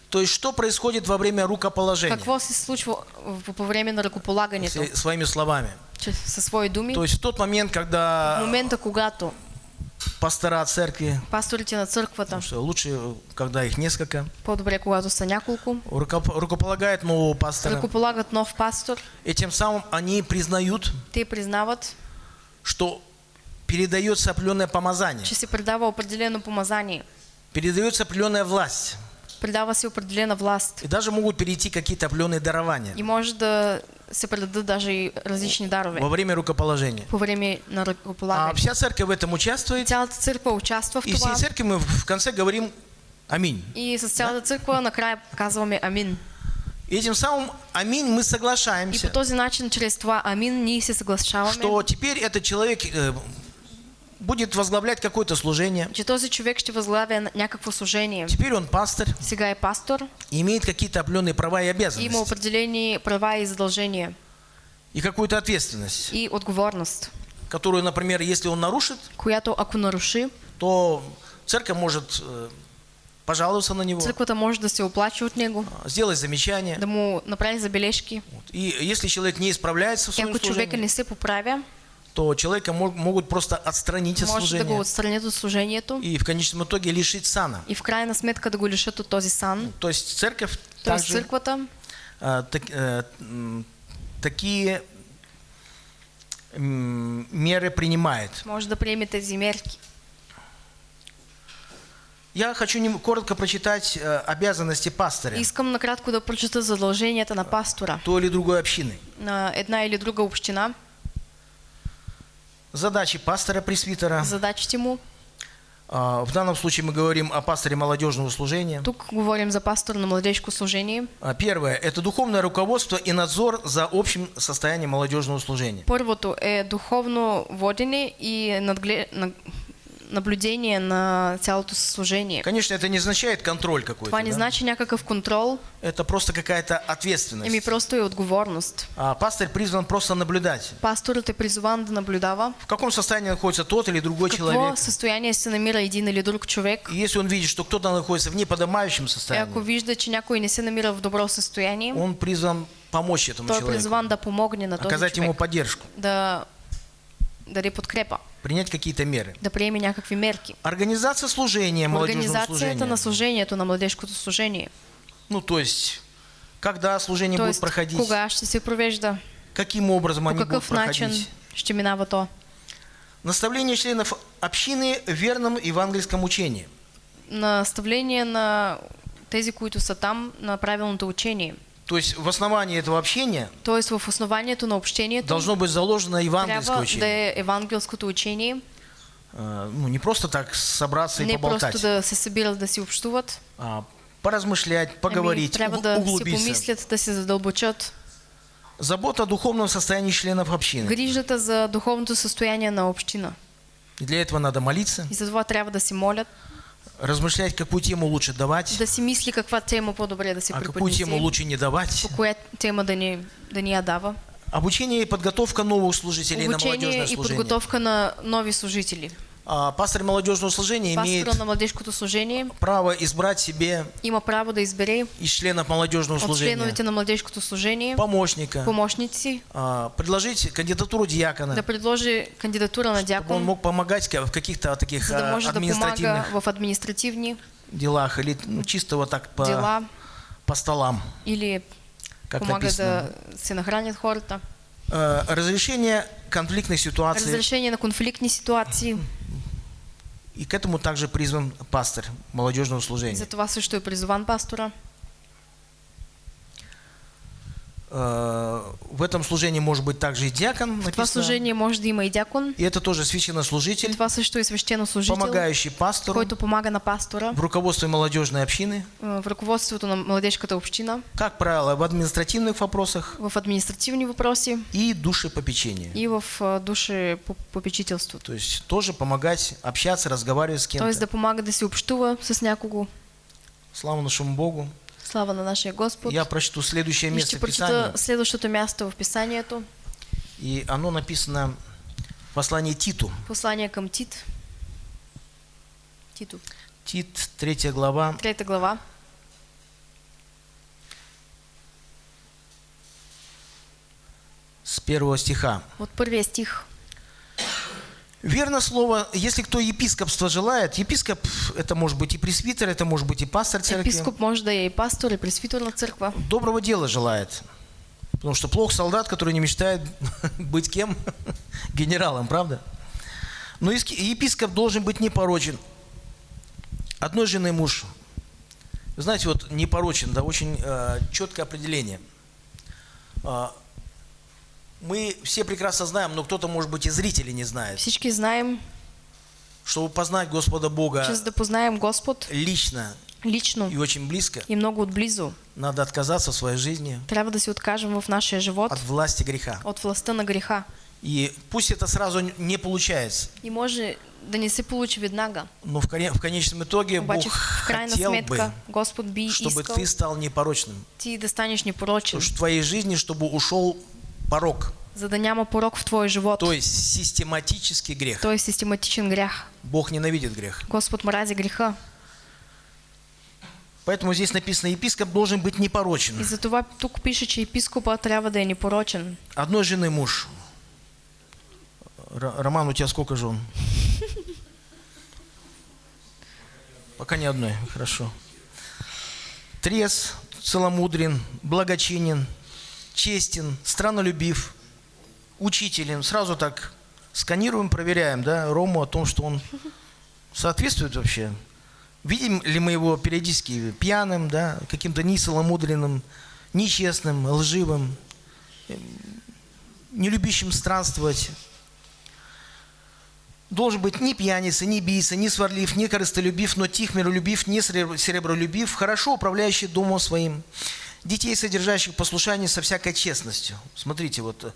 То есть, что происходит во время рукоположения? Какво се случва в- по време на ръкополагането? Своими словами. Със свои думи. То есть, в тот момент, В когда момента, когато пастора церкви, пасторите на църквата, потому что лучше, когда их несколько, по-добре, когато са няколко, рукоп- рукополагают нового пастора, ръкополагат нов пастор, и тем самым они признают, те признават, что передается определенное помазание, че се предава определено помазание, передается определенная власть. предава се определена власт И даже могут перейти какие-то определенные дарования и може да се предадат даже и различни дарове во время рукоположения. по време на А ръкополагане. вся церковь в этом участвует. Цялата църква участва в И всей церкви мы в конце говорим Аминь. и с цялата църква накрая казваме Амин. И этим самым Аминь мы И соглашаемся, по този начин, чрез това Амин, ние се съглашаваме, что теперь этот человек э, будет возглавлять какое-то служение. че този човек ще възглавя някакво служение. Теперь он пастор, Сега е пастор и имеет какие-то определенные права и и има обязанности. определени права и задължения И какую-то ответственность, и отговорност, которую, например, если он нарушит, която ако наруши, то церковь может э, пожаловаться на него, църквата може да се оплаче от него, э, сделать замечание. да му направи забележки. И если человек не исправляется в своем ако човека служении, не се поправя, то человека мо- могут просто отстранить от може да го служения отстранят от служението и в конечном итоге лишить сана. и в крайна сметка да го лишат от този сан. То есть церковь Тоест также църквата а, так- м, такие меры принимает. може да приеме тези мерки. Я хочу коротко прочитать э, обязанности пастыря Искам накратко да прочета задълженията на пастора той или другой общины. на една или друга община, Задачи пастора пресвитера. задачите му. А, В данном случае мы говорим о пасторе молодежного служения. Тук говорим за пастор на младежко служение. А, Первое – это духовное руководство и надзор за общим состоянием молодежного служения. Първото е духовно водене и надгле... на- наблюдение на цялото служение. Конечно, это не означает контроль какой-то. Това не да? значи някакъв контрол, Это просто какая-то ответственность. еми просто е отговорност. А пастор призван просто наблюдать. Пасторът е призован да наблюдава В каком состоянии находится тот или другой в какво человек. състояние се намира един или друг човек. И если он видит, что кто-то находится в неподобающем И ако состоянии, вижда, че някой не се намира в добро състояние, он призван помочь этому той е человеку, призван да помогне на този оказать ему поддержку, да даде подкрепа, принять какие-то меры. да приеме някакви мерки. Организация служения, молодежного Организацията на служения. служението, на младежкото служение. Ну, то есть, когда служение будет Тоест, проходить, кога ще се провежда, каким образом по они будут какъв начин проходить. ще минава то. Наставление членов общины в верном евангельском учении. Наставление на тези, които са там, на правилното учение. То есть в основании этого общения Тоест в основанието на общението должно быть заложено евангельское да учение. е евангелското учение, А, Ну, не просто так собраться и не поболтать, просто да се събират да си общуват, а поразмышлять, ами поговорить, трябва уг- да си углубиться. помислят, да се задълбочат. Забота о духовном состоянии членов общины. Грижата за духовното състояние на община. И для этого надо молиться, И за това трябва да си молят, размышлять, какую тему лучше давать, да си мисли каква тема по-добре да се а какую тему преподнесе, лучше не давать. по коя тема да ни, да ни я дава. Обучение и подготовка новых служителей на Обучение молодежное и служение. подготовка на нови служители. А, пастор молодежного служения имеет на служение право избрать себе има право да избере из членов молодежного служения членовете на младежкото служение помощника, помощници, а, предложить кандидатуру диакона, да предложи кандидатура на чтобы он мог помогать в каких-то таких за да а, може да административных в административни делах или ну, чисто вот так по, дела по столам, или как написано. да се нахранят хората. Э, Разрешение конфликтных ситуаций. Разрешение на конфликтни ситуации. И к этому также призван пастор молодежного служения. За това също е призован пастора. Э, В этом служении может быть также и диакон, В това служение може да има и дякон. И это тоже священнослужитель, Това също е свещенослужител, помогающий пастору който помага на пастора в руководстве молодежной общины, е, в ръководството на младежката община, как правило, в административных вопросах в административни въпроси и душепопечении. и в е, душе попечителството. То есть тоже помогать, общаться, разговаривать с Тоест да кем-то. помага да се общува с някого. Слава нашему Богу. Слава на нашия Господ. Я прочту следующее место в Писании. следващото място в Писанието. И оно написано в послании Титу. Послание към Тит. Тито. Тит, 3 глава, Трета глава. с первого стиха. От първия стих. Верно слово, если кто епископство желает, епископ это может быть и пресвитер, это может быть и пастор церкви, Епископ може да и пастор, и пресвитер на църква. доброго дела желает. Потому что плох солдат, который не мечтает быть кем? Генералом, правда? Но епископ должен быть непорочен. Одной жены муж. Вы знаете, вот непорочен, да, очень э, четкое определение. А, мы все прекрасно знаем, но кто-то, может быть, и зрители не знает, Всички знаем, чтобы познать Господа Бога че за да познаем Господ лично лично и очень близко, и много отблизо, надо отказаться в своей жизни трябва да се откажем в нашия живот от власти греха. от властта на греха. И пусть это сразу не получается, И може да не се получи веднага. но в, в конечном итоге Бог Обаче в крайна хотел сметка бы, Господ би чтобы искал ты стал непорочным. ти да станеш непорочен, В твоей жизни, чтобы ушел порог, за да няма порок в твоя живот. то есть систематический грех. Той е систематичен грях. Бог ненавидит грех. Господ мрази греха. Поэтому здесь написано, епископ должен быть И непорочен. затова тук пише, че епископа трябва да е непорочен. Одной жены муж. Р- Роман, у тебя сколько жен? Пока ни одной, хорошо. Трез, целомудрен, благочинен, честен, страннолюбив, учителен. Сразу так сканируем, проверяем, да, Рому о том, что он соответствует вообще. Видим ли мы его периодически пьяным, да, каким-то нецеломудренным, нечестным, лживым, не любящим странствовать. Должен быть не пьяница, не бийца, не сварлив, не корыстолюбив, но тих, миролюбив, не серебролюбив, хорошо управляющий домом своим, детей, содержащих послушание со всякой честностью. Смотрите, вот э,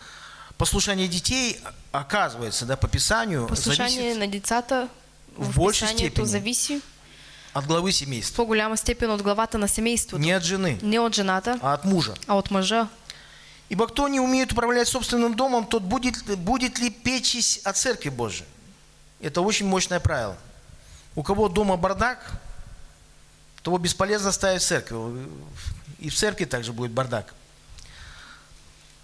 послушание детей, оказывается, да, по Писанию, Послушание зависит на децата в в большей степени. зависи от главы семейства. по-голяма степен от главата на семейството. Не от жены, Не от жената, а от мужа. а от мъжа. Ибо кто не умеет управлять собственным домом, тот будет, будет ли печись о Церкви Божией. Это очень мощное правило. У кого дома бардак, того бесполезно ставить церковь. И в церкви также будет бардак.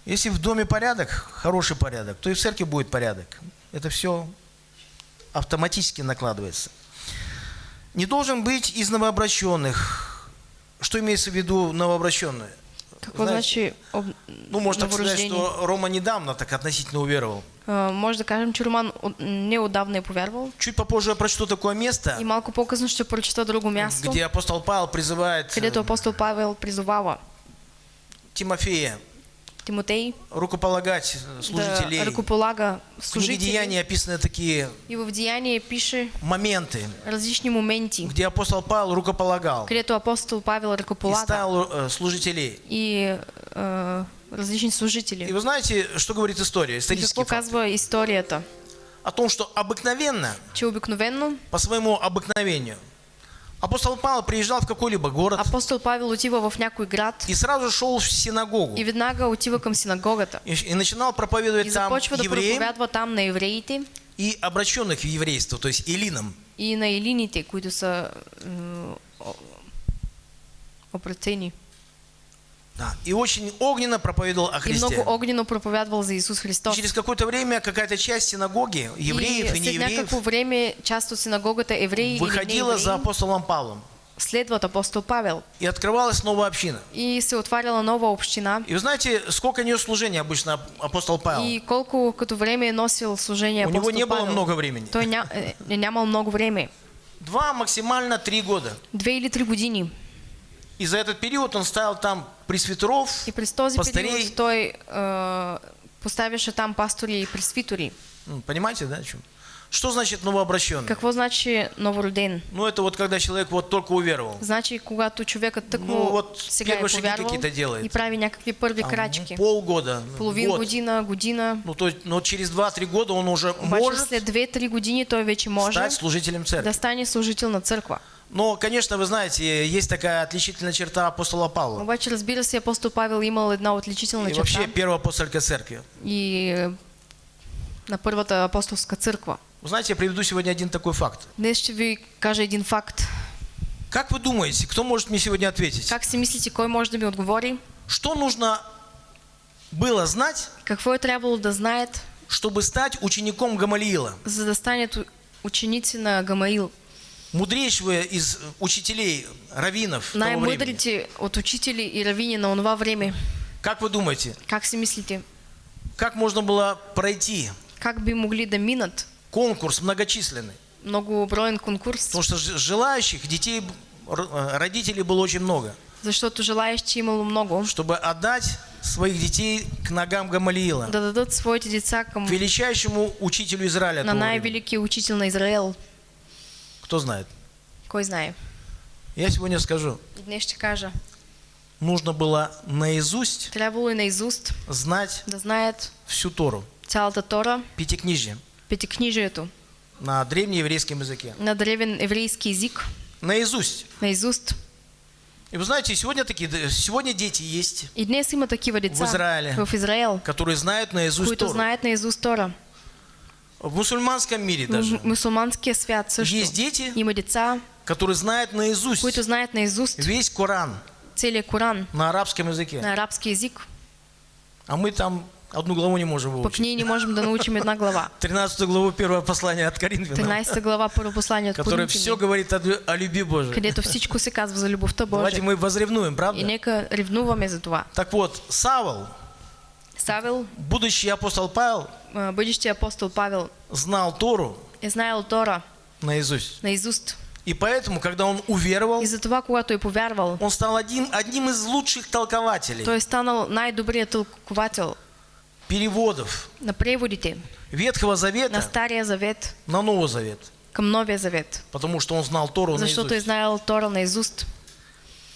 Если в доме порядок, хороший порядок, то и в церкви будет порядок. Это все автоматически накладывается. Не должен быть из новообращенных. Что имеется в виду новообращенные? Какво Знаете, значи об... ну, можно так сказать, что Рома недавно так относительно уверовал. А, може да кажем, че Роман неотдавна е повярвал. Чуть попозже я прочту такое место, И малко по-късно ще прочета друго място, где апостол Павел призывает э, където апостол Павел призовава Тимофея. Тимотей. Рукополагать э, служителей. да ръкополага В книге. Деяний описаны такие И в Деяние пише моменты, различни моменти, где апостол Павел рукополагал. Където апостол Павел и ръкополага ставил э, служителей. и е, различни И вы знаете, что говорит история, И исторический факт? казва историята? о том, что обыкновенно, че обикновенно по своему обыкновению, апостол Павел приезжал в какой-либо город апостол Павел отива в някой град и сразу шел в синагогу и веднага отива към синагогата и, и начинал и проповедовать там започва да евреям проповядва там на евреите и обращенных в еврейство, то есть элинам. и на елините, които са о- обратени. Да. И очень огненно проповедовал о И Христе. много огненно проповядвал за Исус И Христос. через какое-то время какая-то часть синагоги, евреев и, и неевреев, някакво време част от синагогата евреи выходила за апостолом Павлом. следват апостол Павел. И открывалась новая община. И се отваряла нова община. И вы знаете, сколько нес служения обычно апостол Павел? И колко като време е носил служение У него апостол не было Павел. много времени. Той ня, е, е нямал много време. Два, максимально три года. Две или три години. И за этот период он ставил там пресвитеров, И през този пастырей. период той е, поставяше там пастори и пресвитори. М, Понимаете, да, о чем? Что значит новообращенный? Какво значи новороден? Ну, это вот когда человек вот только уверовал. Значи, когато човекът тъкмо Ну, вот сега е первые повярвал какие-то делает. и прави някакви първи Там, крачки. полгода, Половин год. година, година. Ну, то, есть- но через 2-3 года он уже Обаче может след 2-3 години той вече може стать служителем церкви. да стане служител на църква. Но, конечно, вы знаете, есть такая отличительная черта апостола Павла. Обаче, разбира се, апостол Павел имал една отличителна И вообще черта первая апостольская церкви. и на първата апостолска църква. Вы знаете, я приведу сегодня один такой факт. Днес ще ви кажа един факт. Как вы думаете, кто может мне сегодня ответить? Как си мислите, кой може да ми отговори? Что нужно было знать, Какво е трябвало да знаят, чтобы стать учеником Гамалиила, за да станат у- ученици на Гамаил? Мудрейшего из учителей, раввинов? Най-мъдрите от учители и равини на онова време. Как вы думаете, Как си мислите? как можно было пройти Как би могли да минат конкурс многочисленный? многоброен конкурс? Потому что желающих детей, э, родителей было очень много, Защото желаящи имало много чтобы отдать своих детей к ногам Гамалиила, да дадат своите деца к величайшему учителю Израиля. на того времени. най-великия учител на Израел. Кто знает? Кой знае? Я сегодня скажу. Днес кажа. Нужно было наизусть Трябвало и наизуст знать да знаят всю Тору, цялата Тора, пятикнижие, петикнижието, на древнееврейском языке. на древен еврейски език, Наизусть. наизуст. И вы знаете, сегодня такие, сегодня дети есть, И днес има такива деца В Израиле. в Израел, которые знают наизусть които Тору. знаят наизуст Тора. В мусульманском мире даже мусулманския свят също. есть дети, которые знают наизусть които знаят наизуст весь Коран целият Коран на арабском языке. на арабски язик. А мы там одну главу не можем выучить. ние не можем да научим една глава. 13 главу первого послания от Коринфянам, 13 глава, първо послание от которое все говорит о, о любви Божией. където всичко се казва за любовта Давайте Божия. мы возревнуем, И правда? нека ревнуваме за това. Так вот, Савол, Савел, будущий апостол Павел, а, бъдещия апостол Павел, знал Тору е знаел Тора наизусть. наизуст. И поэтому, когда он уверовал, И затова, когато е повярвал, он стал один, одним из лучших толкователей той е станал най-добрият тълковател переводов на преводите Ветхого на Завета Стария Завет на Новый Завет. към Новия Завет. Потому что он знал Тору Защото е наизусть. знаел Тора наизуст.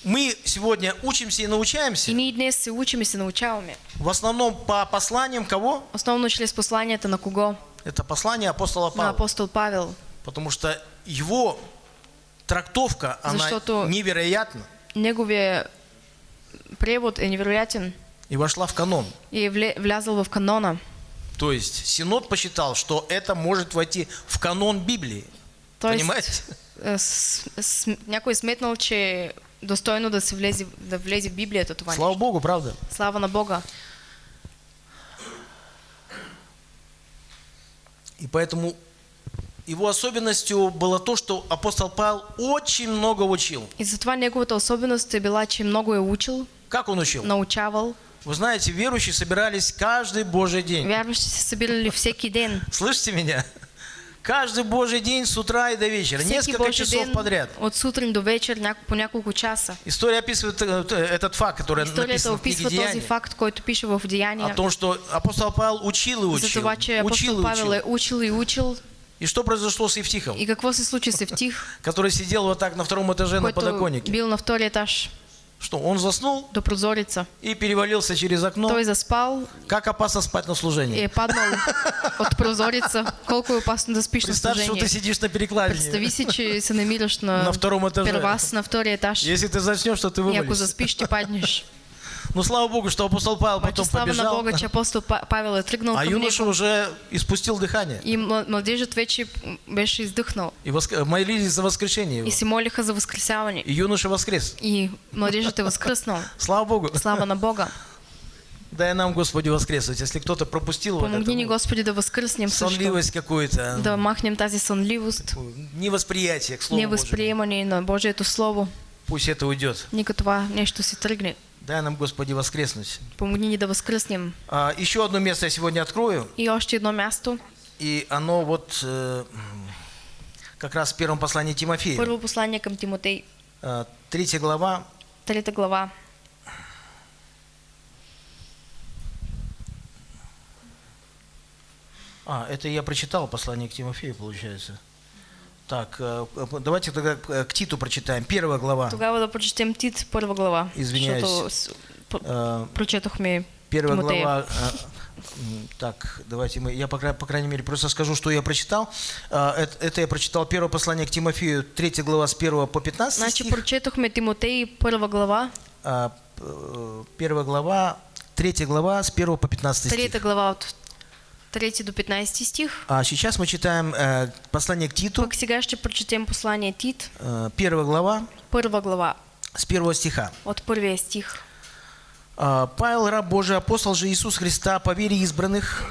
Мы сегодня учимся и И научаемся ние днес се учим и научаваме. в основном по посланиям кого? Основно чрез посланията на кого? Это послание апостола На Павла. апостол Павел. Потому что его трактовка, она невероятна Неговия превод е невероятен и вошла в канон. и влязъл в канона. То есть Синод посчитал, что это может войти в канон Библии. Тоест, Понимаете? е, с, с, някой сметнал, че достойно да, се влезе, да влезе в Библията това Слава нещо. Богу, правда? Слава на Бога. И поэтому его особенностью было то, что апостол Павел очень много учил. И затова неговата особеност е била, че много е учил, Как он учил? научавал. Вы знаете, верующие собирались каждый Божий день. Вярващи се събирали всеки ден. Слышите меня? Каждый Божий день с утра и до вечера. Всеки Несколько Божий часов ден подряд. от сутрин до вечер няко- по няколко часа. История описывает э, э, этот факт, который Историята написан в книге описва този Деяния. факт, който пише в О Деяния. том, что апостол Павел учил и За учил. това, че Учил апостол и Павел е учил. и учил. И что произошло с Евтихом, И какво се случи с Евтих, который сидел вот так на втором этаже на подоконнике? бил на втория етаж? Что, он заснул до прозореца. и перевалился через окно? Той заспал Как опасно спать на и служении? е паднал от прозореца. Колко опасно да спиш на Представь, что ты сидишь на перекладине. Представи си, че се намираш на, На втором этаже. первас на втория етаж. Если ты заснешь, то ты И ако вывалишься. заспиш, ще паднеш. Ну, слава Богу, что апостол Павел потом слава побежал, Бога, че апостол Па- Павел е тръгнал а юноша уже испустил дыхание. И младежът вече беше издъхнал. И воск- молились за воскрешение его. И се молиха за възкресяване. И юноша воскрес. И младежът е възкръснал. Слава Богу. Слава на Бога. Дай нам, Господи, воскреснуть. Если кто-то пропустил вот Помогни ни, это, Господи, да възкръснем също. сонливость какую-то, Да махнем тази сънливост, невосприятие к Слову Божьему, невъзприемане на Божието Слово. пусть это уйдет. Нека това нещо се тръгне. Дай нам, Господи, воскреснуть. Помогни ни да възкръснем. А, еще одно место я сегодня открою, И още едно място. и оно вот э, как раз в первом послании Тимофея, Първо послание към Тимотей, а, третья глава, трета глава. А, это я прочитал послание к Тимофею, получается. Так, э, э, давайте тогда э, к Титу прочитаем. Первая глава. Тогава да прочетем Тит, първа глава. Извиняюсь. Защото с- п- прочетохме Первая Тимотея. глава. Так, давайте мы. Я, по, по крайней мере, просто скажу, что я прочитал. Это, это я прочитал первое послание к Тимофею, третья глава с 1 по 15 Значи стих. прочетохме Тимотей, първа глава, первая глава, третья глава с 1 по 15 стих. трета глава от 3 до 15 стих. А сейчас мы читаем э, послание к Титу, Пък сега ще прочетем послание Тит, э, первая глава първа глава, с первого стиха. от първия стих. А, Павел, раб Божий, апостол же Иисус Христа, по вере избранных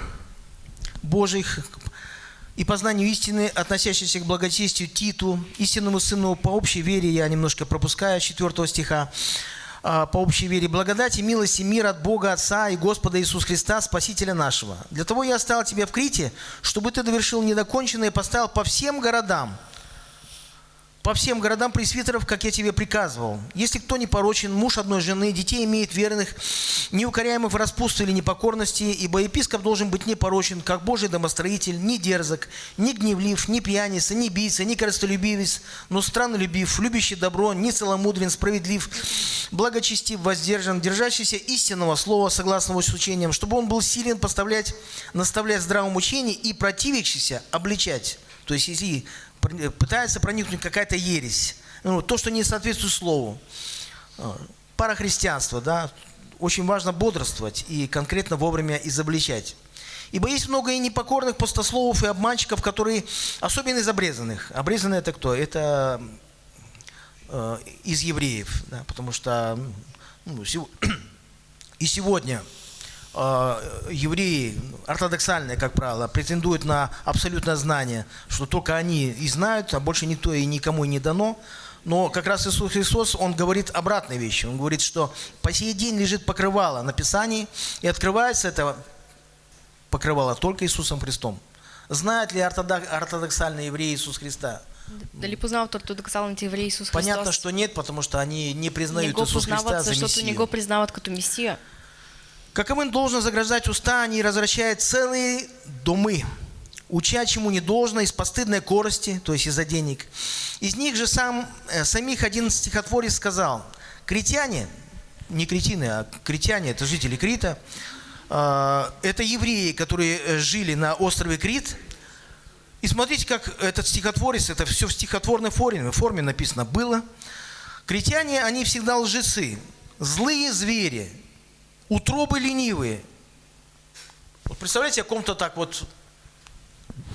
Божьих и по знанию истины, относящейся к благочестию Титу, истинному сыну по общей вере, я немножко пропускаю, 4 стиха, по общей вере, благодати, милости, мир от Бога Отца и Господа Иисуса Христа, Спасителя нашего. Для того я оставил тебя в Крите, чтобы ты довершил недоконченное и поставил по всем городам, по всем городам пресвитеров, как я тебе приказывал. Если кто не порочен, муж одной жены, детей имеет верных, неукоряемых в распутстве или непокорности, ибо епископ должен быть непорочен, как Божий домостроитель, не дерзок, не гневлив, не пьяница, не бийца, не корыстолюбивец, но страннолюбив, любящий добро, не целомудрен, справедлив, благочестив, воздержан, держащийся истинного слова, согласного с учением, чтобы он был силен поставлять, наставлять здравому учению и противящийся обличать. То есть, если пытается проникнуть какая-то ересь, ну, то, что не соответствует слову. А, Парахристианство, да, очень важно бодрствовать и конкретно вовремя изобличать. Ибо есть много и непокорных пустословов и обманщиков, которые, особенно из обрезанных. Обрезанные это кто? Это э, из евреев, да, потому что ну, сего- и сегодня э, евреи, ортодоксальные, как правило, претендуют на абсолютное знание, что только они и знают, а больше никто и никому не дано. Но как раз Иисус Христос, Он говорит обратные вещи. Он говорит, что по сей день лежит покрывало на Писании, и открывается это покрывало только Иисусом Христом. Знают ли ортодок- ортодоксальные евреи Иисус Христа? Дали познават ортодоксалните евреи Исус Христос? Понятно, что нет, потому что они не признают Иисуса Христа за Мессию. го признават като Месия. Каковым должно заграждать уста, они развращают целые домы, уча чему не должно из постыдной корости, то есть из-за денег. Из них же сам, э, самих один стихотворец сказал, критяне, не кретины, а критяне, это жители Крита, э, это евреи, которые э, жили на острове Крит, и смотрите, как этот стихотворец, это все в стихотворной форме, форме написано было. Критяне, они всегда лжецы, злые звери, утробы ленивые. Вот представляете, о ком-то так вот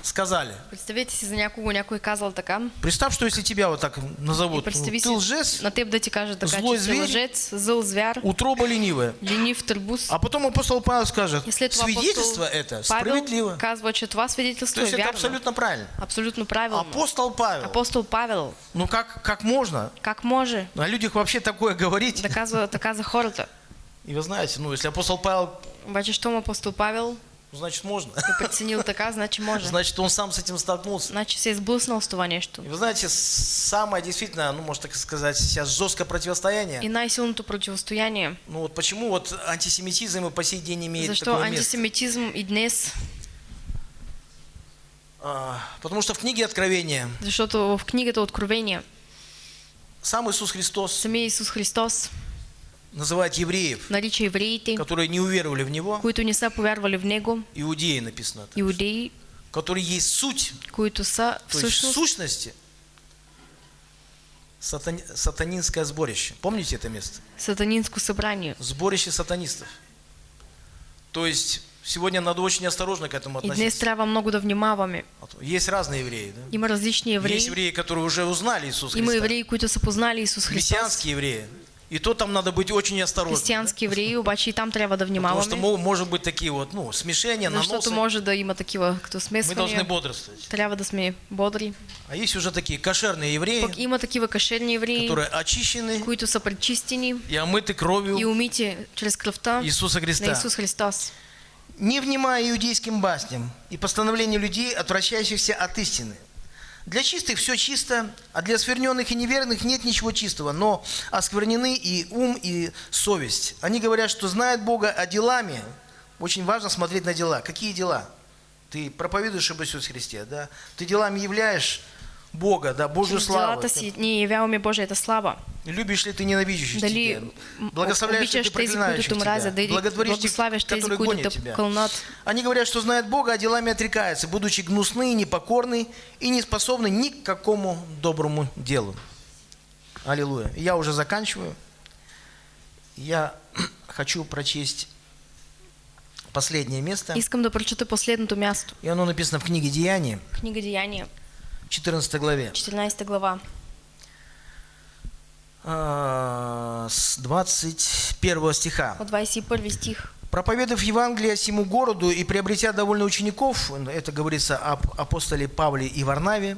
сказали. Представете си за някого, някой е казал така. Представь, что если тебя вот так назовут, представи ты лжец, на теб да ти кажат така, злой че зверь. лъжец, зъл звяр, утроба ленивая. ленив търбус. А потом апостол Павел скажет, И след това свидетельство это справедливо. казва, че това свидетелство То е есть это вярно. абсолютно правильно. Абсолютно правилно. Апостол Павел, Апостол Павел, ну как, как можно как може о людях вообще такое говорить? да казва така за хората? И вы знаете, ну если апостол Павел, Обаче, щом апостол Павел ну, значит можно. е преценил така, значи може. Значит, он сам с этим столкнулся. Значи се е сблъснал с това нещо. И вы знаете, самое действительно, ну, можно так сказать, сейчас жесткое противостояние. И най-силното противостояние. Ну вот почему вот антисемитизм и по сей день имеет такое место? антисемитизм и днес? А, потому что в книге Откровения Защото в книгата Откровения сам Иисус Христос самия Исус Христос называет евреев, нарича евреите, которые не уверовали в Него, които не са повярвали в Него, иудеи написано, это, иудеи, которые есть суть, които са то есть в всъщност сущности сатани- сатанинское сборище. Помните это место? сатанинско събрание. Сборище сатанистов. То есть сегодня надо очень осторожно к этому И днес относиться. трябва много да внимаваме. Есть разные евреи, да? Има различни Есть евреи. евреи, которые уже узнали Иисуса Има Христа. евреи, които са познали Исус Христос. Христианские евреи. И то там надо быть очень осторожным. Християнски евреи, обаче и там трябва да Потому что внимаваме. мо- может быть такие вот, ну, смешения, наносы. може да има такива като Мы должны смесвания. бодрствовать. Трябва да сме бодри. А есть уже такие кошерные евреи, Пък има такива кашерни евреи, которые очищены които са пречистени и омыты и кровью умити чрез кръвта Иисуса на Христа. Исус Христос. Не внимая иудейским басням и постановлению людей, отвращающихся от истины. Для чистых все чисто, а для оскверненных и неверных нет ничего чистого, но осквернены и ум, и совесть. Они говорят, что знают Бога, а делами, очень важно смотреть на дела. Какие дела? Ты проповедуешь об Иисусе Христе, да? Ты делами являешь Бога, да, Божью славу. си ние явяваме Божията слава. Любишь ли ты ненавидящих Дали тебя? Благословляешь ли ты проклинающих тебя? Благотворишь тех, которые гонят те тебя? Они говорят, что знают Бога, а делами отрекаются, будучи гнусны, непокорны и не способны ни к какому доброму делу. Аллилуйя. Я уже заканчиваю. Я хочу прочесть последнее место. Искам да прочета последното място. И оно написано в книге Деяния, Книга Деяния, 14 главе. 14 глава. а, С 21 стиха. От 21 стих. Проповедав Евангелие всему городу и приобретя довольно учеников, это говорится об апостоле Павле и Варнаве,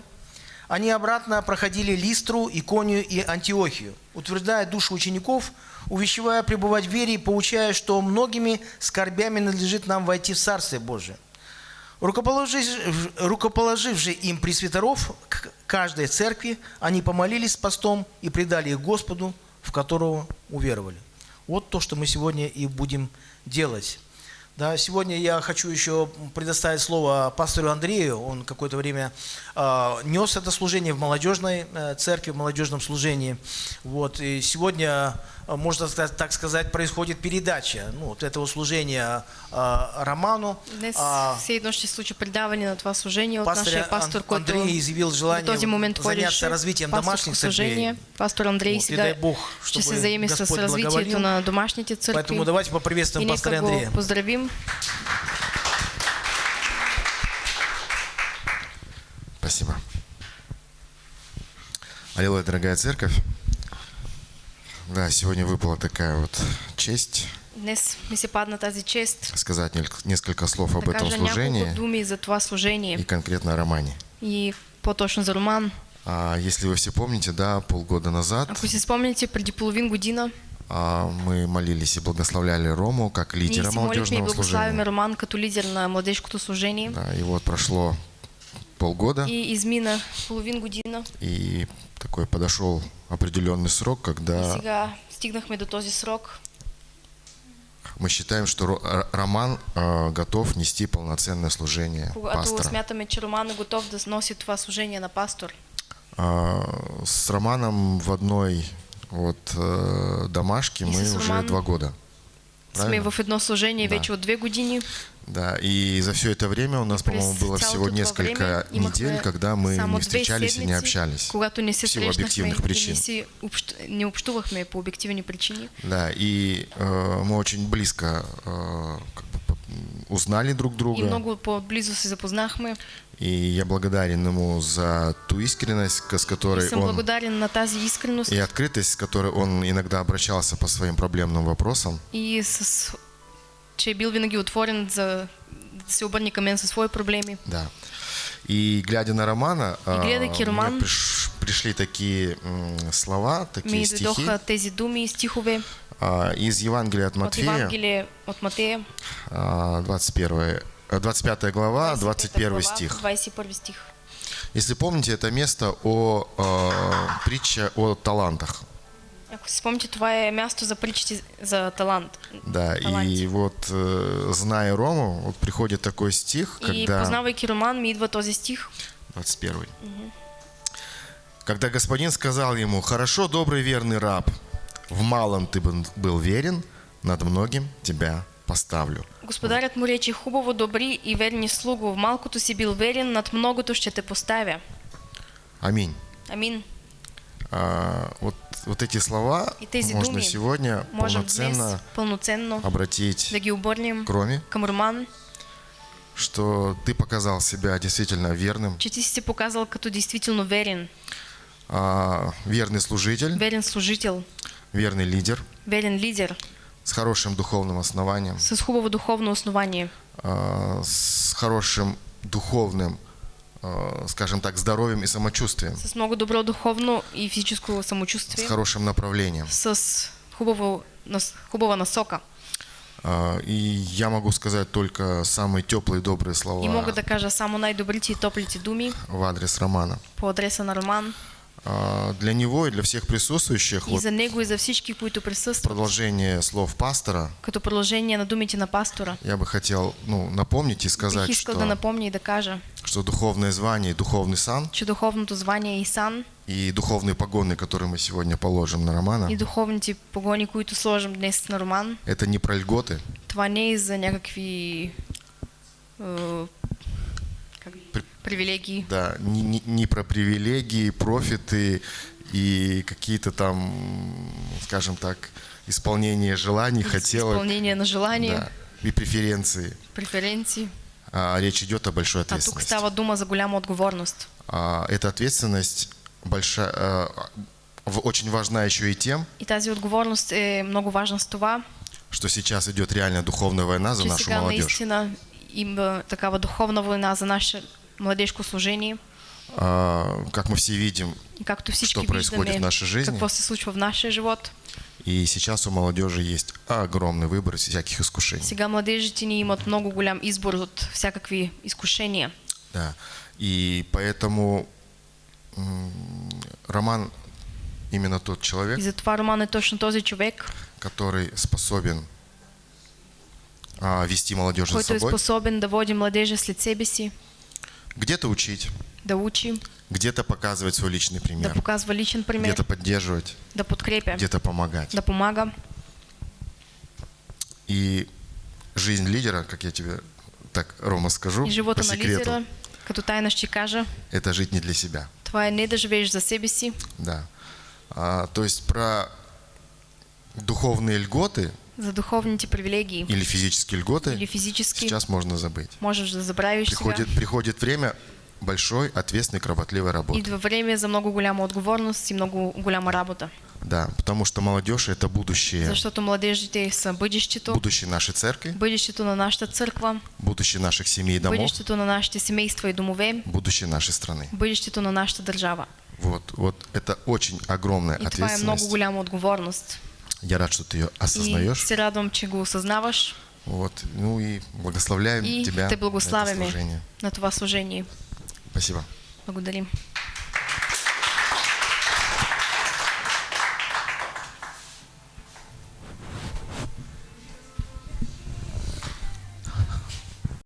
они обратно проходили Листру, Иконию и Антиохию, утверждая душу учеников, увещевая пребывать в вере и поучая, что многими скорбями надлежит нам войти в Царствие Божие. Рукоположив, рукоположив же им пресвитеров к каждой церкви, они помолились с постом и предали их Господу, в которого уверовали. Вот то, что мы сегодня и будем делать. Да, сегодня я хочу еще предоставить слово пастору Андрею. Он какое-то время э, нес это служение в молодежной э, церкви, в молодежном служении. Вот, и сегодня, можно сказать, так сказать, происходит передача ну, вот этого служения э, Роману. Днес А, все едно ще на това служение от Пастор Ан- Андрей изъявил желание този момент заняться развитием домашних церквей. Пастор Андрей Вот, и сега дай Бог, чтобы се заеме с на домашните църкви. Поэтому давайте И поприветствуем пастора Андрея. поздравим. Спасибо. Аллилуйя, дорогая церковь. Да, сегодня выпала такая вот честь Днес ми се падна тази чест сказать несколько слов об да этом служении думи за това служение и конкретно о Романе. и по-точно за Роман. А если вы все помните, да, полгода назад Ако си спомняте, преди половин година а, мы молились и благословляли Рому как ние лидера и молодежного благославяме служения. Роман като лидер на младежкото служение. Да, и вот прошло полгода, И измина половин година. и такой подошел определенный срок, когда стигнахме до този срок. мы считаем, что Р- Роман а, готов нести полноценное служение пастора. смятаме, че Роман е готов да носи това служение на пастор. А, С Романом в одной вот домашке мы уже два года. Сме Правильно? в едно служение Да. вече от две години. Да, и за все это время у нас, по-моему, было всего несколько недель, когда мы не встречались и не общались. В силу объективных причин. не, общувахме по обективни причини. Да, и э, мы очень близко э, узнали друг друга. И много по-близо се запознахме. И я благодарен ему за ту искренность, с которой он благодарен на тази искреност и открытость, с которой он иногда обращался по своим проблемным вопросам. и с... че е бил винаги отворен за да се обърне към мен със свои проблеми. Да. И глядя на Романа, а, гледайки Роман, приш- пришли такие слова, Ми такие стихи дойдоха тези думи стихове а, из Евангелия от от Матфея, Евангелие от Матея, а, 21, а, 25 глава, 25 21 глава, стих. 21 стих. Если помните, это место о а, притче о талантах. Ако си спомните, това е място за притчите за талант. Да, Таланти. и вот э, зная Рому, вот приходит такой стих, И когда... познавайки Роман, ми идва този стих. 21. Когда господин сказал ему, «Хорошо, добрый верный раб, в малом ты был верен, над многим тебя поставлю. Господарят му рече, хубаво, добри и верни слугу, в малкото си бил верен, над многото ще те поставя. Аминь. Амин. А, вот, вот эти слова И тези можно думи сегодня Можем днес полноценно пълноценно обратить да ги обърнем кроме, към Роман, что ты показал себя действительно верным, че ти си се показал като действително верен, а, верный служитель, верен служител, верный лидер. Верен лидер, с хорошим духовным основанием, с хубаво духовно основание, а, с хорошим духовным, а, скажем так, здоровьем и самочувствием, с много добро духовно и физическо с самочувствие, хорошим направлением. с хубаво, нас- хубава насока. А, И я могу сказать только самые теплые и добрые И слова мога да кажа само най-добрите и топлите думи в адрес Романа. по адреса на Роман Для него и для всех присутствующих. И за него и за всички, които присъстват. продолжение слов пастора. Като продължение на думите на пастора. я бы хотел ну, напомнить и сказать, Бих что, да напомня и да кажа, что духовное звание и духовный сан че духовното звание и сан. и духовные погоны, которые мы сегодня положим на Романа, и духовните погони, които сложим днес на Роман, это не про льготы, това не е за някакви как, При- привилегии, да, не, не- не про привилегии, профиты и какие-то там, скажем так, исполнение желаний, хотелок изпълнение на желания, да, и преференции. преференции. А, речь идет о большой А тук ответственности. става дума за голяма отговорност. А, эта ответственность большая, а, очень важна еще и тем, И тази отговорност е много важна с това, что сейчас идет реальная духовная война за нашу молодежь. наистина има такава духовна война за наше младежко служение. А, как мы все видим, както Що происходит в нашей жизни? какво се случва в нашия живот. и сейчас у молодежи есть огромный выбор всяких искушений. Сега младежите ни имат много голям избор от всякакви изкушения. Да. И поэтому Роман именно тот человек, И затова Роман е точно този човек, который способен а, вести молодежь за който е собой, способен да води младежа след себе си, где-то учить, да учи, где-то показывать свой личный да пример, показва личен пример, где-то поддерживать, да подкрепя, где-то помогать. да помага. И жизнь лидера, как я тебе так, Рома, скажу, И по живота секрету, лидера, като тайна ще кажа, это жить не для себя. това е не да живееш за себе си, Да. А, то есть про духовные льготы за духовните привилегии или физические льготы или физически, сейчас можно забыть. можеш да забравиш сега. Приходит, приходит время большой, ответственной, кропотливой работы. Идва време за много голяма отговорност и много голяма работа. Да, потому что молодежь это будущее, Защото младежите са бъдещето, будущее нашей церкви, бъдещето на нашата църква, будущее наших семей и домов, бъдещето на нашите семейства и домове, будущее нашей страны. бъдещето на нашата държава. Вот, вот это очень огромная И това е много ответственность. голяма отговорност. Я рад, что ты ее И осознаешь. се радвам, че го осъзнаваш Вот, ну и благословляем и тебя те на это служение. на това служение. Спасибо. Благодарим.